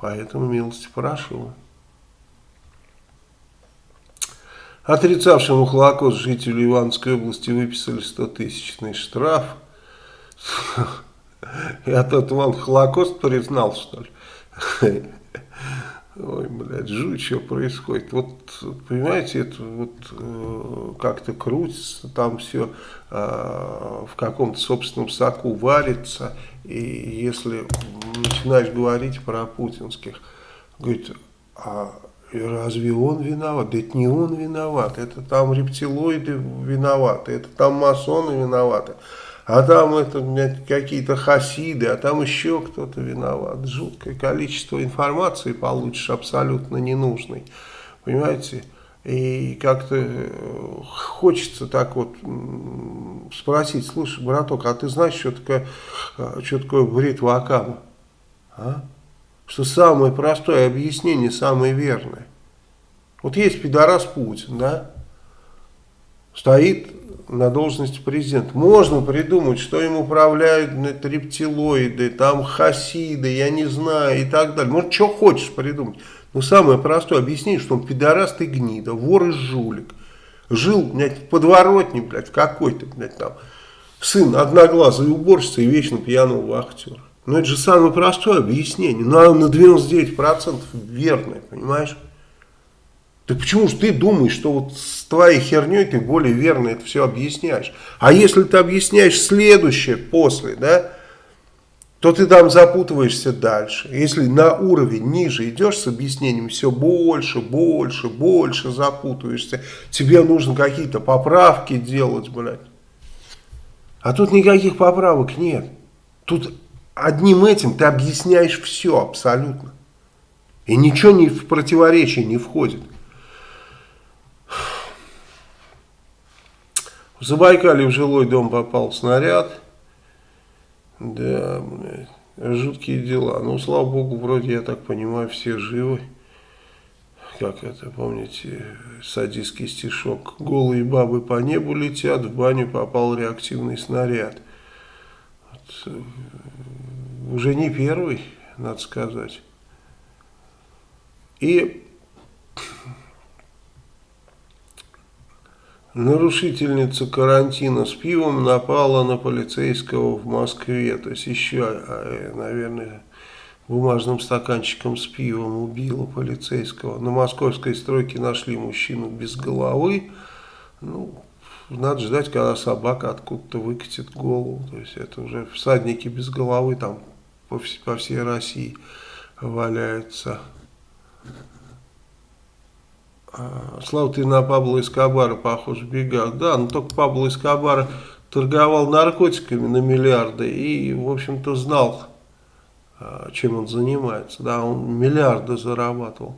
Поэтому милости прошу. Отрицавшему Холокост жителю Ивановской области выписали 100-тысячный штраф. Я тот вам Холокост признал, что ли? Ой, блядь, жуть, что происходит. Вот, понимаете, это вот э, как-то крутится, там все э, в каком-то собственном соку варится. И если начинаешь говорить про путинских, говорит, а разве он виноват? Да это не он виноват, это там рептилоиды виноваты, это там масоны виноваты, а там это какие-то хасиды, а там еще кто-то виноват. Жуткое количество информации получишь абсолютно ненужной, понимаете? И как-то э, хочется так вот спросить, слушай, браток, а ты знаешь, что такое, э, что такое бритва Акама? А? Что самое простое объяснение, самое верное. Вот есть пидорас Путин, да, стоит на должности президента. Можно придумать, что им управляют это, рептилоиды, там хасиды, я не знаю, и так далее. Может, что хочешь придумать. Но самое простое объяснение, что он пидорас гнида, вор и жулик. Жил, блядь, в подворотне, блядь, какой-то, блядь, там, сын одноглазый уборщица и вечно пьяного вахтера. Ну, это же самое простое объяснение. Но оно на 99% верное, понимаешь? Так почему же ты думаешь, что вот с твоей херней ты более верно это все объясняешь? А если ты объясняешь следующее после, да, то ты там запутываешься дальше. Если на уровень ниже идешь с объяснением, все больше, больше, больше запутываешься. Тебе нужно какие-то поправки делать, блядь. А тут никаких поправок нет. Тут одним этим ты объясняешь все абсолютно. И ничего не в противоречие не входит. В Забайкале в жилой дом попал снаряд. Да, блядь, жуткие дела. Ну, слава богу, вроде, я так понимаю, все живы. Как это, помните, садистский стишок. Голые бабы по небу летят, в баню попал реактивный снаряд. Вот, э, уже не первый, надо сказать. И Нарушительница карантина с пивом напала на полицейского в Москве. То есть еще, а, э, наверное, бумажным стаканчиком с пивом убила полицейского. На московской стройке нашли мужчину без головы. Ну, надо ждать, когда собака откуда-то выкатит голову. То есть это уже всадники без головы там по, по всей России валяются. А, Слава, ты на Пабло Эскобара похож в бегах. Да, но только Пабло Эскобара торговал наркотиками на миллиарды и, в общем-то, знал, а, чем он занимается. Да, он миллиарды зарабатывал.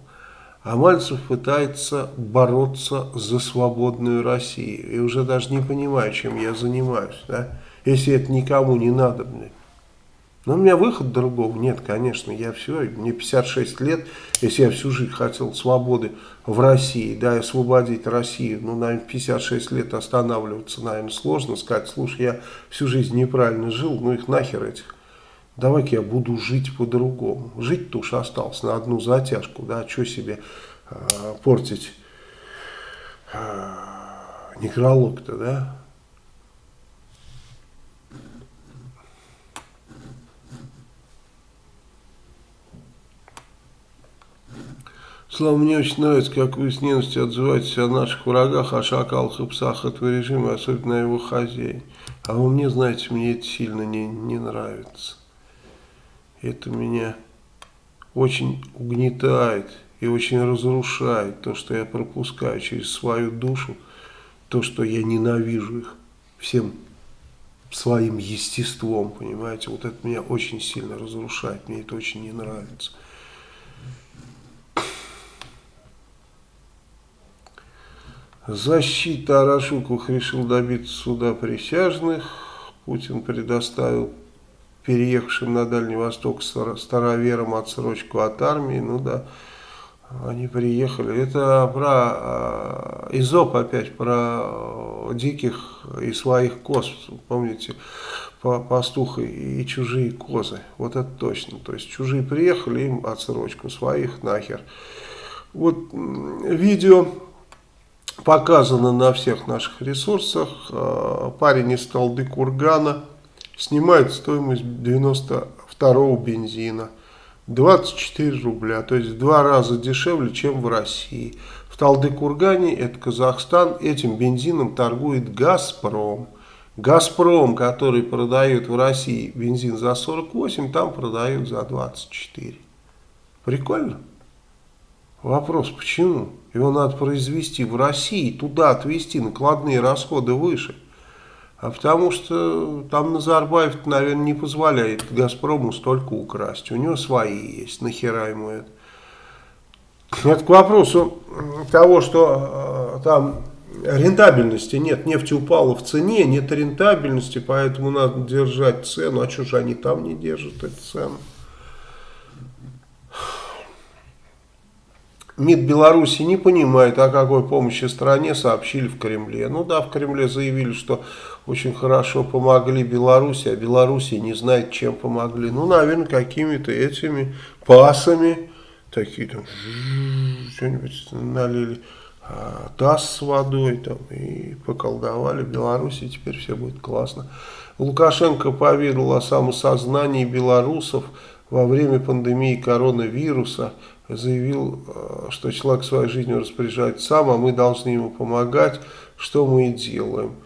А Мальцев пытается бороться за свободную Россию. И уже даже не понимаю, чем я занимаюсь. Да? Если это никому не надо, блядь. Но у меня выхода другого нет, конечно. Я все, мне 56 лет, если я всю жизнь хотел свободы в России, да, освободить Россию, ну, наверное, 56 лет останавливаться, наверное, сложно сказать, слушай, я всю жизнь неправильно жил, ну, их нахер этих. Давай-ка я буду жить по-другому. Жить-то уж осталось на одну затяжку, да, что себе э, портить э, некролог-то, да. Слава, мне очень нравится, как вы с ненавистью отзываетесь о наших врагах, о шакалах и псах этого режима, особенно о его хозяине. А вы мне, знаете, мне это сильно не, не нравится. Это меня очень угнетает и очень разрушает то, что я пропускаю через свою душу, то, что я ненавижу их всем своим естеством, понимаете. Вот это меня очень сильно разрушает, мне это очень не нравится. Защита Арашуков решил добиться суда присяжных. Путин предоставил переехавшим на Дальний Восток староверам отсрочку от армии. Ну да, они приехали. Это про э, Изоп опять, про диких и своих коз. Помните, пастуха и чужие козы. Вот это точно. То есть чужие приехали, им отсрочку, своих нахер. Вот видео показано на всех наших ресурсах. А, парень из Талды Кургана снимает стоимость 92 бензина. 24 рубля, то есть в два раза дешевле, чем в России. В Талды-Кургане, это Казахстан, этим бензином торгует «Газпром». «Газпром», который продает в России бензин за 48, там продают за 24. Прикольно? Вопрос, почему? Его надо произвести в России, туда отвезти, накладные расходы выше. А потому что там Назарбаев, наверное, не позволяет Газпрому столько украсть. У него свои есть, нахера ему это. Это к вопросу того, что э, там рентабельности нет, нефть упала в цене, нет рентабельности, поэтому надо держать цену. А что же они там не держат эту цену? МИД Беларуси не понимает, о какой помощи стране сообщили в Кремле. Ну да, в Кремле заявили, что очень хорошо помогли Беларуси, а Беларуси не знает, чем помогли. Ну, наверное, какими-то этими пасами, такие там, что-нибудь налили, таз с водой там и поколдовали Беларуси, теперь все будет классно. Лукашенко поведал о самосознании белорусов во время пандемии коронавируса заявил, э, что человек своей жизнью распоряжается сам, а мы должны ему помогать, что мы и делаем.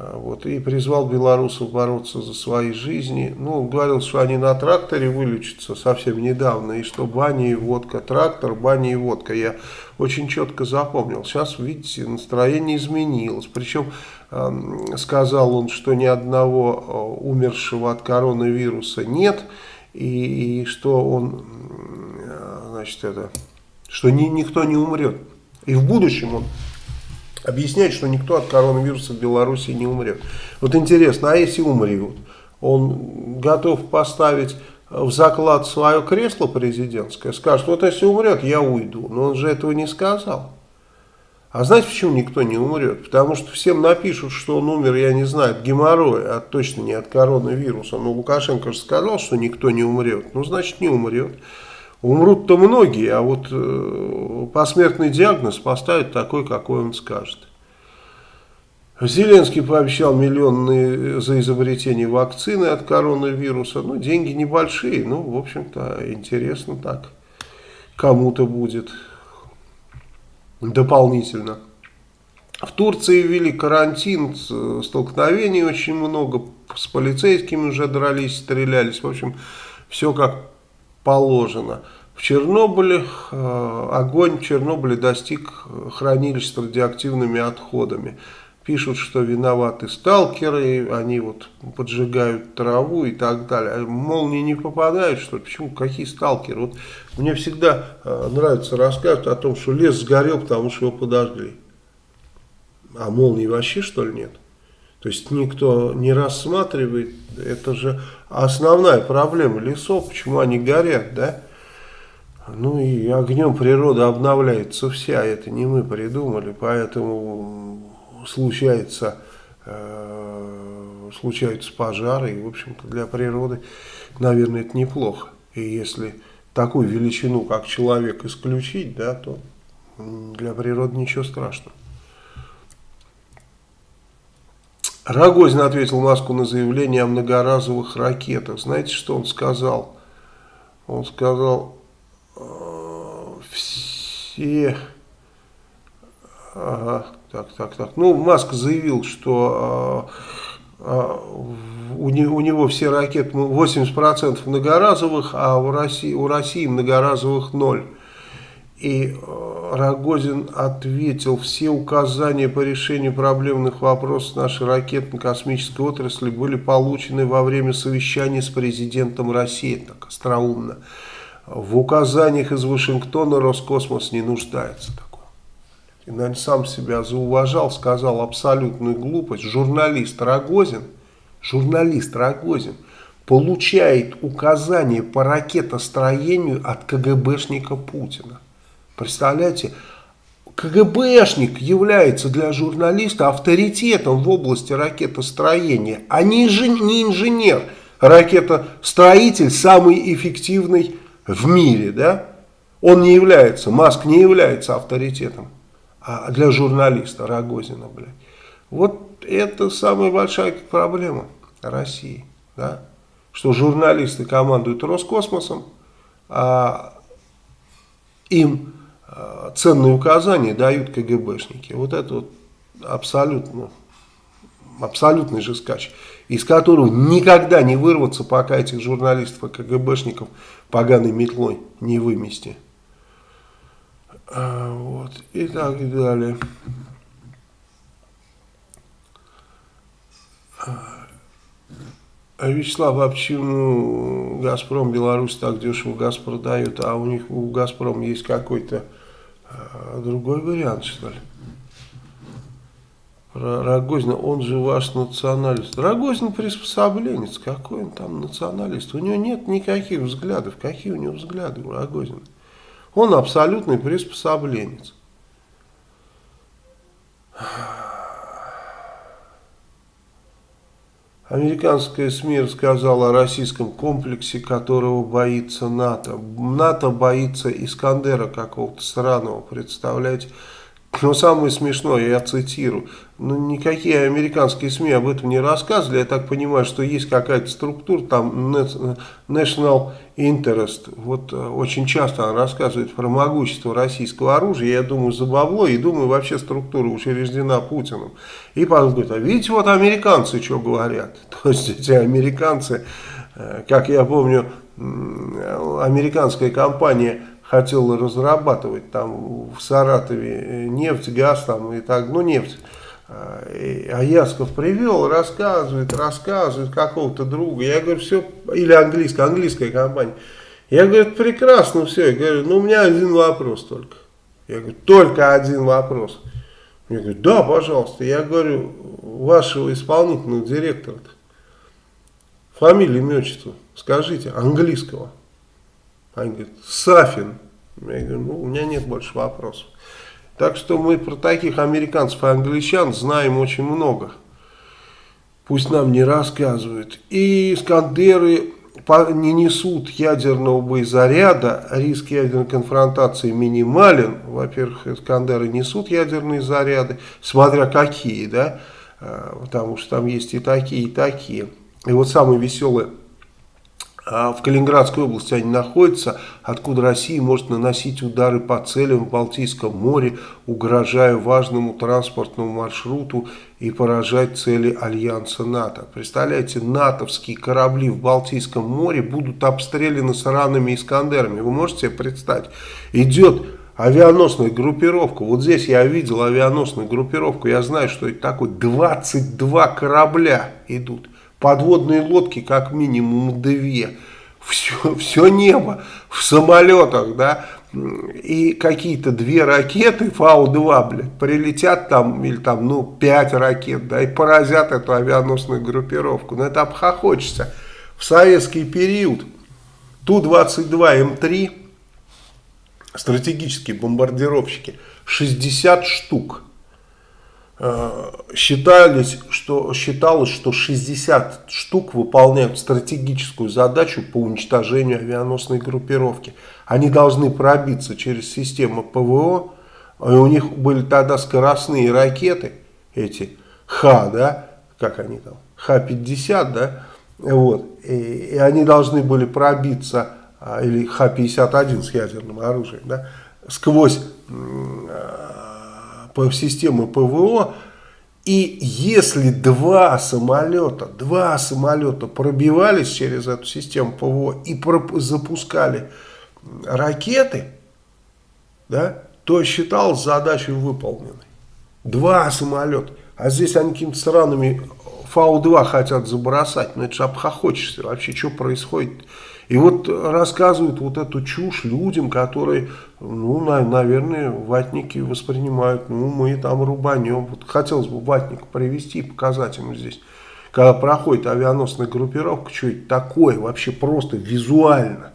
А, вот, и призвал белорусов бороться за свои жизни. Ну, говорил, что они на тракторе вылечатся совсем недавно, и что баня и водка, трактор, баня и водка. Я очень четко запомнил. Сейчас, видите, настроение изменилось. Причем э, сказал он, что ни одного умершего от коронавируса нет, и, и что он, значит, это, что ни, никто не умрет. И в будущем он объясняет, что никто от коронавируса в Беларуси не умрет. Вот интересно, а если умрет? Он готов поставить в заклад свое кресло президентское, скажет, вот если умрет, я уйду. Но он же этого не сказал. А знаете, почему никто не умрет? Потому что всем напишут, что он умер, я не знаю, от геморроя, а точно не от коронавируса. Но Лукашенко же сказал, что никто не умрет. Ну, значит, не умрет. Умрут-то многие, а вот э, посмертный диагноз поставят такой, какой он скажет. Зеленский пообещал миллионные за изобретение вакцины от коронавируса. Ну, деньги небольшие, ну, в общем-то, интересно так. Кому-то будет дополнительно. В Турции ввели карантин, столкновений очень много, с полицейскими уже дрались, стрелялись. В общем, все как положено. В Чернобыле э, огонь в Чернобыле достиг хранилищ с радиоактивными отходами. Пишут, что виноваты сталкеры, они вот поджигают траву и так далее. А молнии не попадают, что ли? Почему? Какие сталкеры? Вот мне всегда э, нравится рассказывать о том, что лес сгорел, потому что его подожгли. А молнии вообще, что ли, нет? То есть никто не рассматривает, это же основная проблема лесов, почему они горят, да? Ну и огнем природа обновляется вся, это не мы придумали, поэтому случается, э, случаются пожары, и в общем-то для природы, наверное, это неплохо. И если такую величину, как человек, исключить, да, то для природы ничего страшного. Рогозин ответил Маску на заявление о многоразовых ракетах. Знаете, что он сказал? Он сказал, э, все... Ага, так, так, так. Ну, Маск заявил, что э, э, у, не, у него все ракеты 80% многоразовых, а у России, у России многоразовых ноль. И э, Рогозин ответил, все указания по решению проблемных вопросов нашей ракетно-космической отрасли были получены во время совещания с президентом России, так остроумно. В указаниях из Вашингтона Роскосмос не нуждается. Такого. И, наверное, сам себя зауважал, сказал абсолютную глупость. Журналист Рогозин, журналист Рогозин получает указания по ракетостроению от КГБшника Путина. Представляете, КГБшник является для журналиста авторитетом в области ракетостроения, а не, не инженер. Ракетостроитель самый эффективный в мире, да? Он не является, Маск не является авторитетом а для журналиста Рогозина, блядь. Вот это самая большая проблема России, да? Что журналисты командуют Роскосмосом, а им ценные указания дают КГБшники. Вот это вот абсолютно, абсолютный же скач, из которого никогда не вырваться, пока этих журналистов и КГБшников поганой метлой не вымести. А, вот, и так далее. А Вячеслав, а почему Газпром Беларусь так дешево газ продает, а у них у Газпрома есть какой-то другой вариант, что ли? Про Рогозина, он же ваш националист. Рогозин приспособленец, какой он там националист? У него нет никаких взглядов. Какие у него взгляды у Рогозина? Он абсолютный приспособленец. Американская СМИ рассказала о российском комплексе, которого боится НАТО. НАТО боится Искандера какого-то странного, представляете? Но самое смешное, я цитирую, ну, никакие американские СМИ об этом не рассказывали. Я так понимаю, что есть какая-то структура, там National Interest. Вот э, очень часто она рассказывает про могущество российского оружия. Я думаю, за бабло, и думаю, вообще структура учреждена Путиным. И потом говорит, а видите, вот американцы что говорят. То есть эти американцы, э, как я помню, американская компания хотела разрабатывать там в Саратове э, нефть, газ там и так, ну нефть. А Ясков привел, рассказывает, рассказывает какого-то друга. Я говорю, все, или английская, английская компания. Я говорю, прекрасно все. Я говорю, ну у меня один вопрос только. Я говорю, только один вопрос. Я говорю, да, пожалуйста. Я говорю, вашего исполнительного директора-то, фамилия, имя, отчество, скажите, английского. Они говорят, Сафин. Я говорю, ну, у меня нет больше вопросов. Так что мы про таких американцев и англичан знаем очень много. Пусть нам не рассказывают. И Искандеры не несут ядерного боезаряда, риск ядерной конфронтации минимален. Во-первых, Искандеры несут ядерные заряды, смотря какие, да, а, потому что там есть и такие, и такие. И вот самое веселое в Калининградской области они находятся, откуда Россия может наносить удары по целям в Балтийском море, угрожая важному транспортному маршруту и поражать цели Альянса НАТО. Представляете, натовские корабли в Балтийском море будут обстреляны с ранами Искандерами. Вы можете себе представить? Идет авианосная группировка. Вот здесь я видел авианосную группировку. Я знаю, что это такое. 22 корабля идут подводные лодки как минимум две, все, все небо в самолетах, да, и какие-то две ракеты Фау-2, блядь, прилетят там, или там, ну, пять ракет, да, и поразят эту авианосную группировку. Но это обхохочется. В советский период Ту-22М3, стратегические бомбардировщики, 60 штук – считались, что, считалось, что 60 штук выполняют стратегическую задачу по уничтожению авианосной группировки. Они должны пробиться через систему ПВО, и у них были тогда скоростные ракеты, эти Х, да, как они там, Х-50, да, вот, и, и они должны были пробиться, а, или Х-51 с ядерным оружием, да, сквозь по системе ПВО. И если два самолета, два самолета пробивались через эту систему ПВО и запускали ракеты, да, то считалось задачей выполненной. Два самолета. А здесь они какими-то странными Фау-2 хотят забросать. Ну это же обхохочешься. Вообще, что происходит? И вот рассказывают вот эту чушь людям, которые, ну, на, наверное, ватники воспринимают, ну, мы там рубанем. Вот хотелось бы ватника привести и показать ему здесь, когда проходит авианосная группировка, что это такое, вообще просто визуально.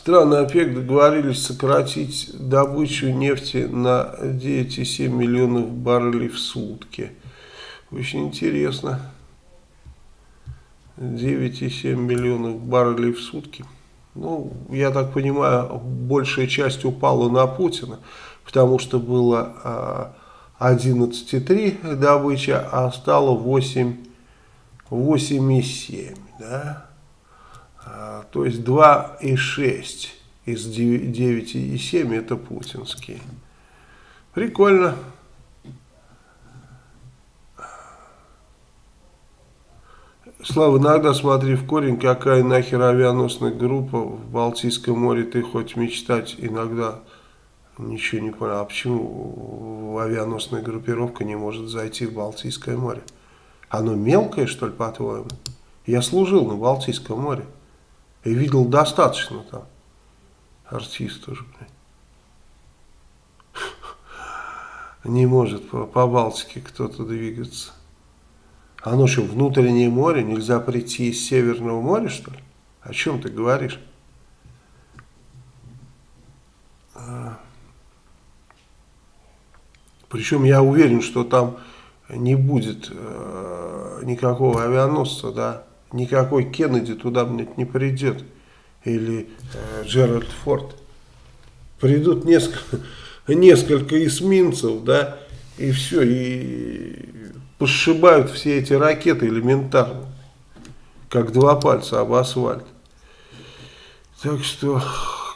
Страны ОПЕК договорились сократить добычу нефти на 9,7 миллионов баррелей в сутки. Очень интересно. 9,7 миллионов баррелей в сутки. Ну, я так понимаю, большая часть упала на Путина, потому что было 11,3 добыча, а стало 8,7, да? А, то есть 2,6 из 9,7 это путинские. Прикольно. Слава, иногда смотри в корень, какая нахер авианосная группа в Балтийском море, ты хоть мечтать иногда ничего не понял. А почему авианосная группировка не может зайти в Балтийское море? Оно мелкое, что ли, по-твоему? Я служил на Балтийском море. И видел достаточно там артистов. Не может по, по Балтике кто-то двигаться. Оно что, внутреннее море? Нельзя прийти из Северного моря, что ли? О чем ты говоришь? А. Причем я уверен, что там не будет э, никакого авианосца, да, никакой Кеннеди туда, блядь, не придет. Или э, Джеральд Форд. Придут несколько, несколько эсминцев, да, и все, и пошибают все эти ракеты элементарно, как два пальца об асфальт. Так что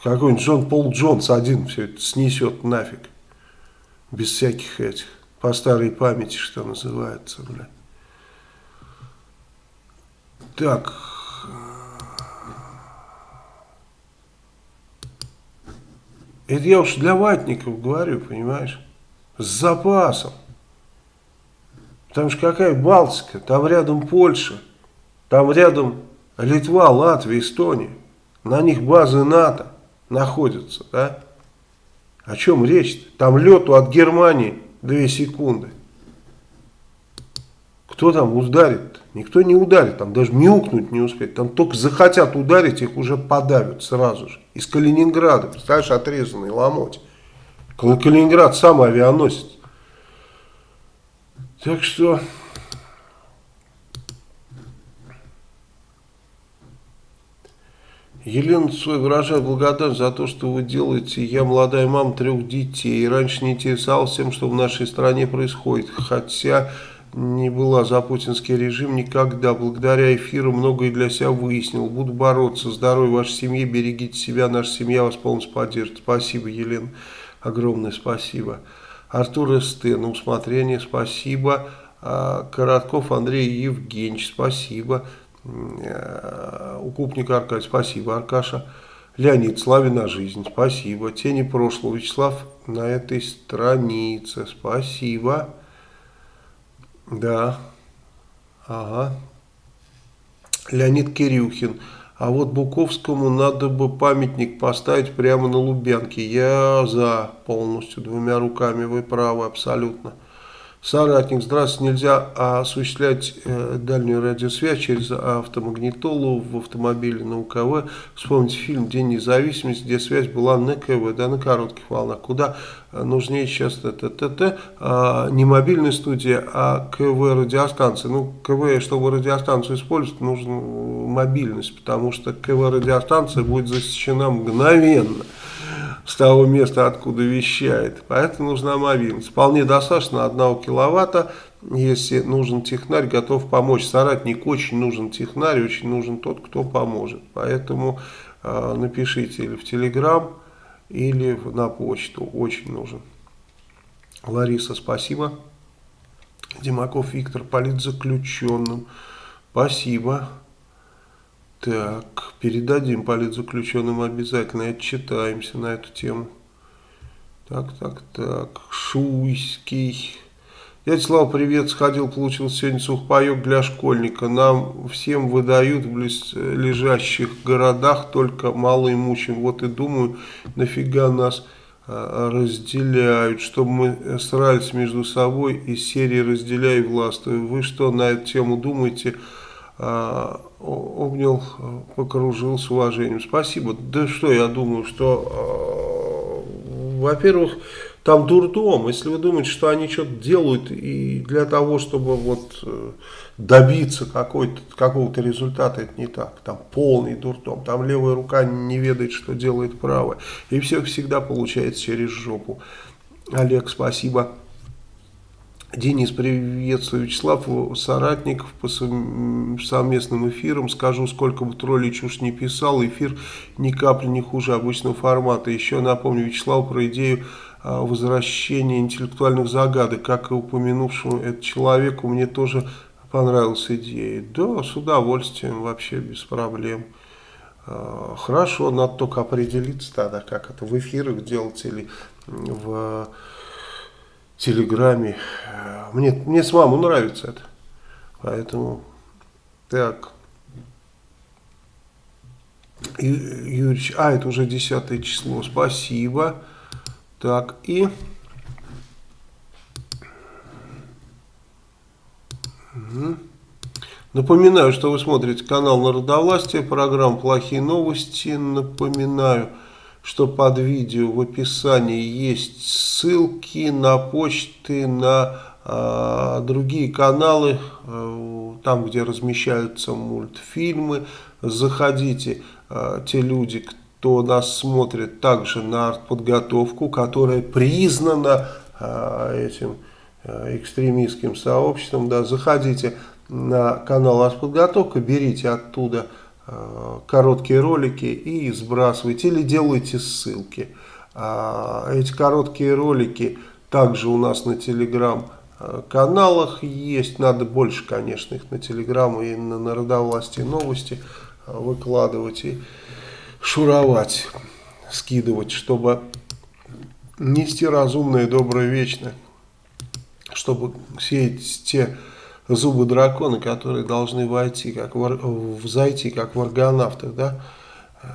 какой-нибудь Джон Пол Джонс один все это снесет нафиг. Без всяких этих, по старой памяти, что называется, бля. Так. Это я уж для ватников говорю, понимаешь? С запасом. Потому что какая Балтика? Там рядом Польша, там рядом Литва, Латвия, Эстония. На них базы НАТО находятся, да? О чем речь? -то? Там лету от Германии 2 секунды. Кто там ударит? -то? Никто не ударит, там даже мяукнуть не успеет. Там только захотят ударить, их уже подавят сразу же. Из Калининграда, представляешь, отрезанный ломоть. Калининград сам авианосец. Так что... Елена Цой выражает благодарность за то, что вы делаете. Я молодая мама трех детей. И раньше не интересовался тем, что в нашей стране происходит. Хотя не была за путинский режим никогда. Благодаря эфиру многое для себя выяснил. Буду бороться. Здоровья вашей семье. Берегите себя. Наша семья вас полностью поддержит. Спасибо, Елена. Огромное спасибо. Артур СТ, на усмотрение, спасибо. А, Коротков Андрей Евгеньевич, спасибо. А, Укупник Аркадий, спасибо, Аркаша. Леонид, славе на жизнь, спасибо. Тени прошлого, Вячеслав на этой странице, спасибо. Да, ага. Леонид Кирюхин. А вот Буковскому надо бы памятник поставить прямо на Лубянке. Я за полностью, двумя руками, вы правы, абсолютно. Соратник, здравствуйте, нельзя осуществлять э, дальнюю радиосвязь через автомагнитолу в автомобиле на УКВ. Вспомните фильм «День независимости», где связь была на КВ, да, на коротких волнах. Куда э, нужнее сейчас ТТТ, а, не мобильная студия, а КВ радиостанция. Ну, КВ, чтобы радиостанцию использовать, нужна мобильность, потому что КВ радиостанция будет засечена мгновенно с того места, откуда вещает. Поэтому нужна мобильность. Вполне достаточно 1 киловатта. Если нужен технарь, готов помочь. Соратник очень нужен технарь, очень нужен тот, кто поможет. Поэтому э, напишите или в Телеграм, или на почту. Очень нужен. Лариса, спасибо. Димаков Виктор, политзаключенным. Спасибо. Так, передадим политзаключенным обязательно, отчитаемся на эту тему. Так, так, так, Шуйский. Дядя Слава, привет, сходил, получил сегодня сухпайок для школьника. Нам всем выдают в лежащих городах, только малоимущим. Вот и думаю, нафига нас а, разделяют, чтобы мы срались между собой из серии «Разделяй власть». Вы что на эту тему думаете? Обнял, покружил с уважением. Спасибо. Да что, я думаю, что, э, во-первых, там дурдом. Если вы думаете, что они что-то делают и для того, чтобы вот э, добиться какого-то результата, это не так. Там полный дурдом. Там левая рука не ведает, что делает правая. И все всегда получается через жопу. Олег, спасибо. Денис, приветствую. Вячеслав, соратников по совместным эфирам. Скажу, сколько бы троллей чушь не писал, эфир ни капли не хуже обычного формата. Еще напомню Вячеславу про идею а, возвращения интеллектуальных загадок. Как и упомянувшему этот человеку, мне тоже понравилась идея. Да, с удовольствием, вообще без проблем. А, хорошо, надо только определиться тогда, как это в эфирах делать или в Телеграме. Мне, мне с мамой нравится это. Поэтому, так. Юрьевич, а, это уже 10 число, спасибо. Так, и... Угу. Напоминаю, что вы смотрите канал Народовластия, программа «Плохие новости». Напоминаю, что под видео в описании есть ссылки на почты, на а, другие каналы, э, там, где размещаются мультфильмы, заходите, а, те люди, кто нас смотрит также на артподготовку, которая признана а, этим экстремистским сообществом, да, заходите на канал артподготовка, берите оттуда короткие ролики и сбрасывайте или делайте ссылки. Эти короткие ролики также у нас на телеграм Э, каналах есть, надо больше, конечно, их на Телеграм и на Народовласти новости э, выкладывать и шуровать, скидывать, чтобы нести разумное, доброе, вечное, чтобы сеять те зубы дракона, которые должны войти, как в, взойти, как в аргонавтах, да, э,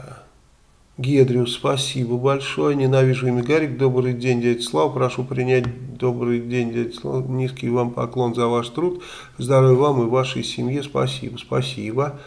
Гедриус, спасибо большое. Ненавижу имя Гарик. Добрый день, дядя Слава. Прошу принять добрый день, дядя Слава. Низкий вам поклон за ваш труд. Здоровья вам и вашей семье. Спасибо. Спасибо.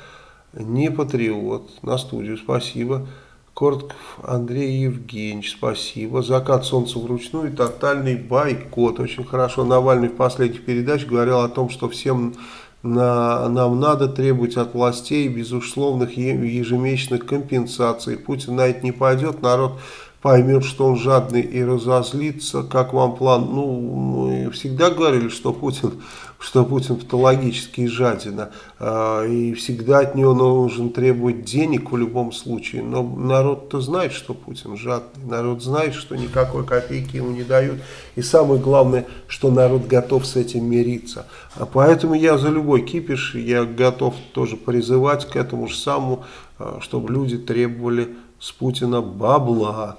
Не патриот. На студию. Спасибо. Кортков Андрей Евгеньевич, спасибо. Закат солнца вручную, тотальный бойкот. Очень хорошо. Навальный в последних передачах говорил о том, что всем на, нам надо требовать от властей безусловных ежемесячных компенсаций. Путин на это не пойдет, народ поймет, что он жадный и разозлится. Как вам план? Ну, мы всегда говорили, что Путин что Путин патологически жадина, э, и всегда от него нужно требовать денег в любом случае. Но народ-то знает, что Путин жадный, народ знает, что никакой копейки ему не дают. И самое главное, что народ готов с этим мириться. А поэтому я за любой кипиш, я готов тоже призывать к этому же самому, э, чтобы люди требовали с Путина бабла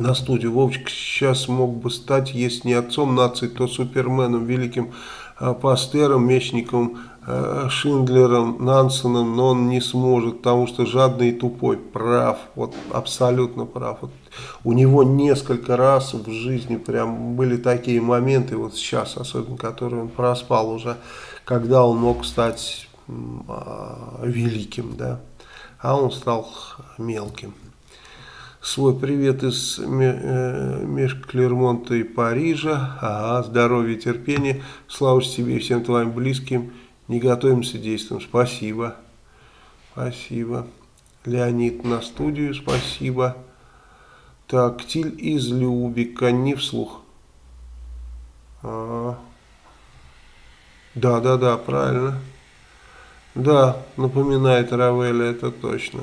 на студию. Вовчик сейчас мог бы стать, если не отцом нации, то суперменом, великим э, пастером, мечником, э, Шиндлером, Нансеном, но он не сможет, потому что жадный и тупой. Прав, вот абсолютно прав. Вот у него несколько раз в жизни прям были такие моменты, вот сейчас особенно, которые он проспал уже, когда он мог стать э, великим, да, а он стал мелким свой привет из э, меж Клермонта и Парижа. Ага, здоровья, терпения. Слава тебе и всем твоим близким. Не готовимся действуем. Спасибо. Спасибо. Леонид на студию. Спасибо. Так, Тиль из Любика. Не вслух. А, да, да, да, правильно. Да, напоминает Равеля, это точно.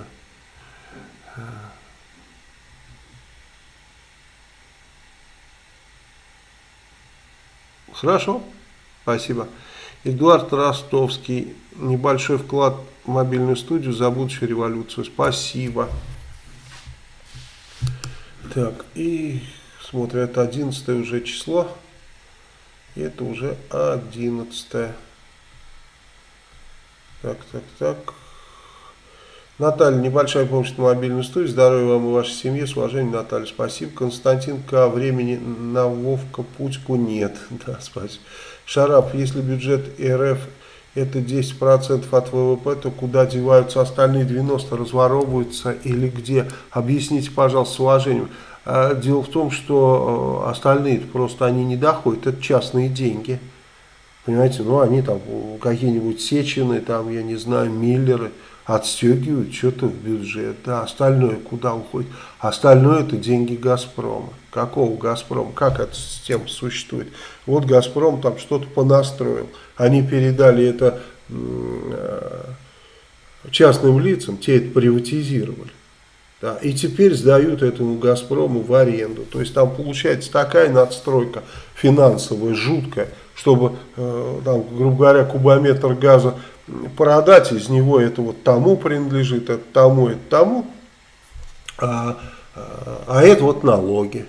Хорошо, спасибо. Эдуард Ростовский, небольшой вклад в мобильную студию за будущую революцию. Спасибо. Так, и смотрю, это 11 уже число. И это уже 11. Так, так, так. Наталья, небольшая помощь на мобильную студию. Здоровья вам и вашей семье. С уважением, Наталья. Спасибо. Константин К. Времени на Вовка Путьку нет. Да, спасибо. Шарап, если бюджет РФ это 10% от ВВП, то куда деваются остальные 90, разворовываются или где? Объясните, пожалуйста, с уважением. А, дело в том, что э, остальные просто они не доходят, это частные деньги. Понимаете, ну они там какие-нибудь Сечины, там, я не знаю, Миллеры – отстегивают что-то в бюджет, да, остальное куда уходит? Остальное это деньги Газпрома. Какого Газпрома? Как эта система существует? Вот Газпром там что-то понастроил. Они передали это э, частным лицам, те это приватизировали. Да, и теперь сдают этому Газпрому в аренду. То есть там получается такая надстройка финансовая, жуткая, чтобы, э, там, грубо говоря, кубометр газа продать из него это вот тому принадлежит, это тому, это тому, а, а, а это вот налоги.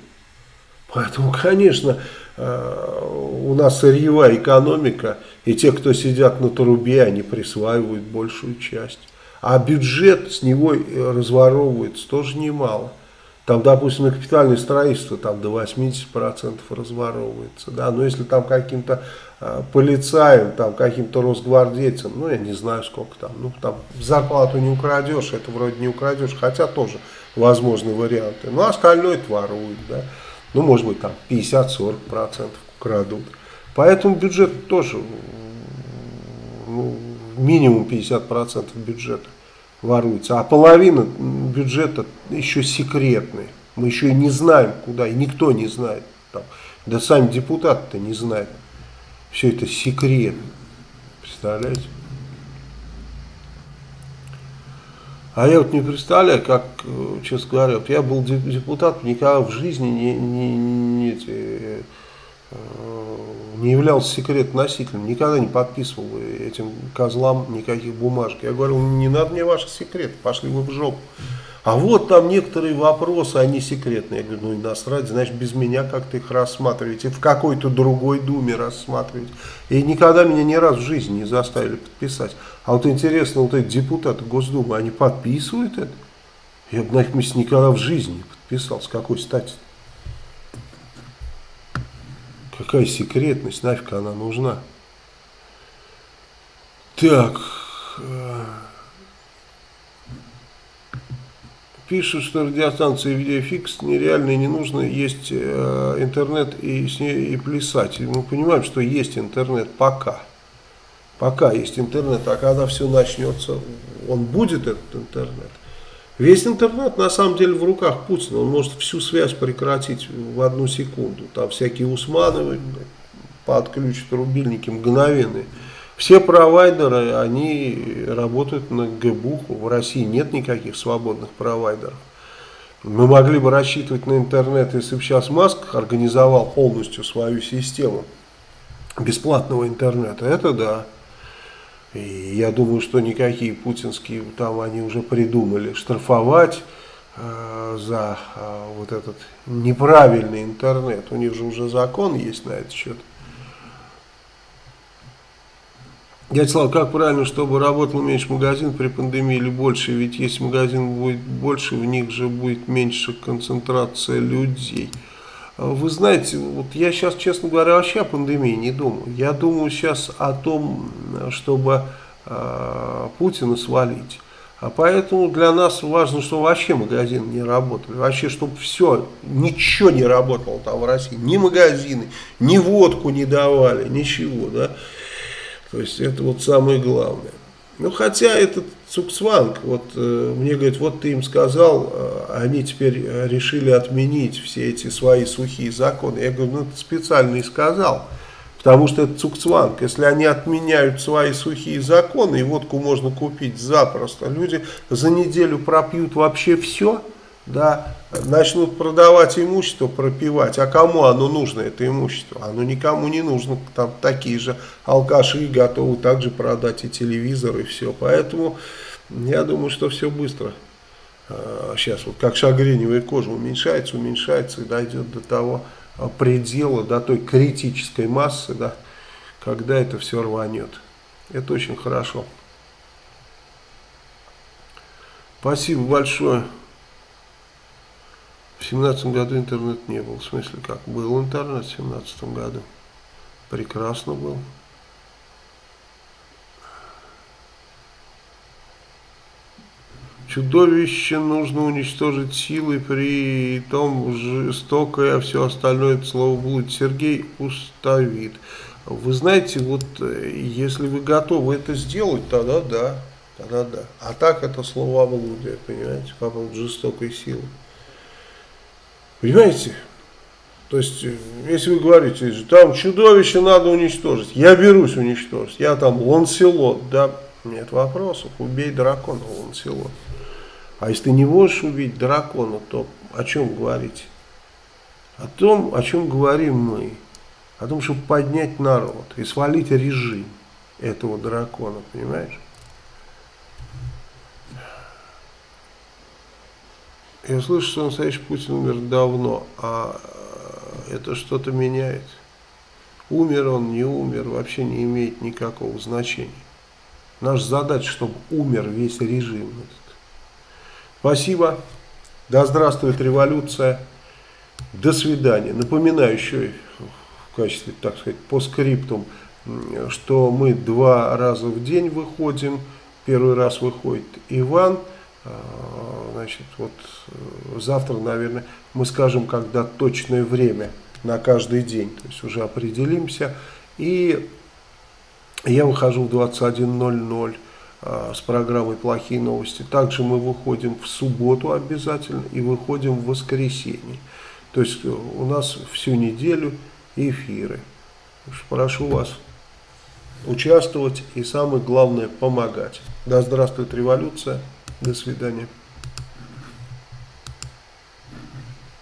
Поэтому, конечно, а, у нас сырьевая экономика, и те, кто сидят на трубе, они присваивают большую часть. А бюджет с него разворовывается тоже немало. Там, допустим, на капитальное строительство там до 80% разворовывается. Да? Но если там каким-то э, полицаем, там каким-то росгвардейцем, ну я не знаю сколько там, ну там зарплату не украдешь, это вроде не украдешь, хотя тоже возможны варианты. Ну остальное это воруют, да. Ну может быть там 50-40% украдут. Поэтому бюджет тоже, ну, минимум 50% бюджета воруется, а половина бюджета еще секретный. Мы еще и не знаем куда, и никто не знает. Там. Да сами депутаты-то не знают. Все это секрет. Представляете? А я вот не представляю, как, э, честно говоря, вот я был депутат, никогда в жизни не, не, не, не, э, не являлся секрет-носителем, никогда не подписывал этим козлам никаких бумажек. Я говорил, не надо мне ваши секреты, пошли вы в жопу. А вот там некоторые вопросы, они секретные. Я говорю, ну и насрать, значит, без меня как-то их рассматриваете, в какой-то другой думе рассматривать. И никогда меня ни разу в жизни не заставили подписать. А вот интересно, вот эти депутаты Госдумы, они подписывают это? Я бы на их месте никогда в жизни не подписал. С какой стати? Какая секретность, нафиг она нужна? Так... Э, пишут, что радиостанции видеофикс нереально не нужно, есть э, интернет и, с ней, и плясать. Мы понимаем, что есть интернет пока. Пока есть интернет, а когда все начнется, он будет этот интернет. Весь интернет на самом деле в руках Путина. Он может всю связь прекратить в одну секунду. Там всякие Усмановы подключат рубильники мгновенные. Все провайдеры, они работают на ГБУХу. В России нет никаких свободных провайдеров. Мы могли бы рассчитывать на интернет, если бы сейчас Маск организовал полностью свою систему бесплатного интернета. Это да. И я думаю, что никакие путинские там они уже придумали штрафовать э, за э, вот этот неправильный интернет. У них же уже закон есть на этот счет. Дядя Слава, как правильно, чтобы работал меньше магазин при пандемии или больше? Ведь если магазин будет больше, в них же будет меньше концентрация людей. Вы знаете, вот я сейчас, честно говоря, вообще о пандемии не думаю. Я думаю сейчас о том, чтобы э, Путина свалить. А поэтому для нас важно, чтобы вообще магазины не работали. Вообще, чтобы все, ничего не работало там в России. Ни магазины, ни водку не давали, ничего, да. То есть это вот самое главное. Ну, хотя этот Цуксванг, вот э, мне говорят, вот ты им сказал, э, они теперь решили отменить все эти свои сухие законы. Я говорю, ну, ты специально и сказал, потому что это Цуксванг. Если они отменяют свои сухие законы, и водку можно купить запросто, люди за неделю пропьют вообще все, да, начнут продавать имущество, пропивать. А кому оно нужно, это имущество? Оно никому не нужно. Там такие же алкаши готовы также продать и телевизор, и все. Поэтому я думаю, что все быстро. Сейчас вот как шагреневая кожа уменьшается, уменьшается и дойдет до того а, предела, до той критической массы, да, когда это все рванет. Это очень хорошо. Спасибо большое. В семнадцатом году интернет не был. В смысле как? Был интернет в семнадцатом году. Прекрасно был. Чудовище нужно уничтожить силой, при том жестокое, а все остальное это слово будет. Сергей уставит. Вы знаете, вот э, если вы готовы это сделать, тогда да, тогда да. А так это слово облудие, понимаете, по поводу жестокой силы. Понимаете? То есть, э, если вы говорите, там чудовище надо уничтожить, я берусь уничтожить, я там Ланселот, да, нет вопросов, убей дракона Ланселот. А если ты не можешь убить дракона, то о чем говорить? О том, о чем говорим мы. О том, чтобы поднять народ и свалить режим этого дракона, понимаешь? Я слышу, что настоящий Путин умер давно, а это что-то меняет. Умер он, не умер, вообще не имеет никакого значения. Наша задача, чтобы умер весь режим. Спасибо. Да здравствует революция. До свидания. Напоминаю еще в качестве, так сказать, по скриптум, что мы два раза в день выходим. Первый раз выходит Иван. А, значит, вот э, завтра, наверное, мы скажем, когда точное время на каждый день, то есть уже определимся. И я выхожу в 21.00 а, с программой «Плохие новости». Также мы выходим в субботу обязательно и выходим в воскресенье. То есть э, у нас всю неделю эфиры. Прошу вас участвовать и самое главное помогать. Да здравствует революция. До свидания.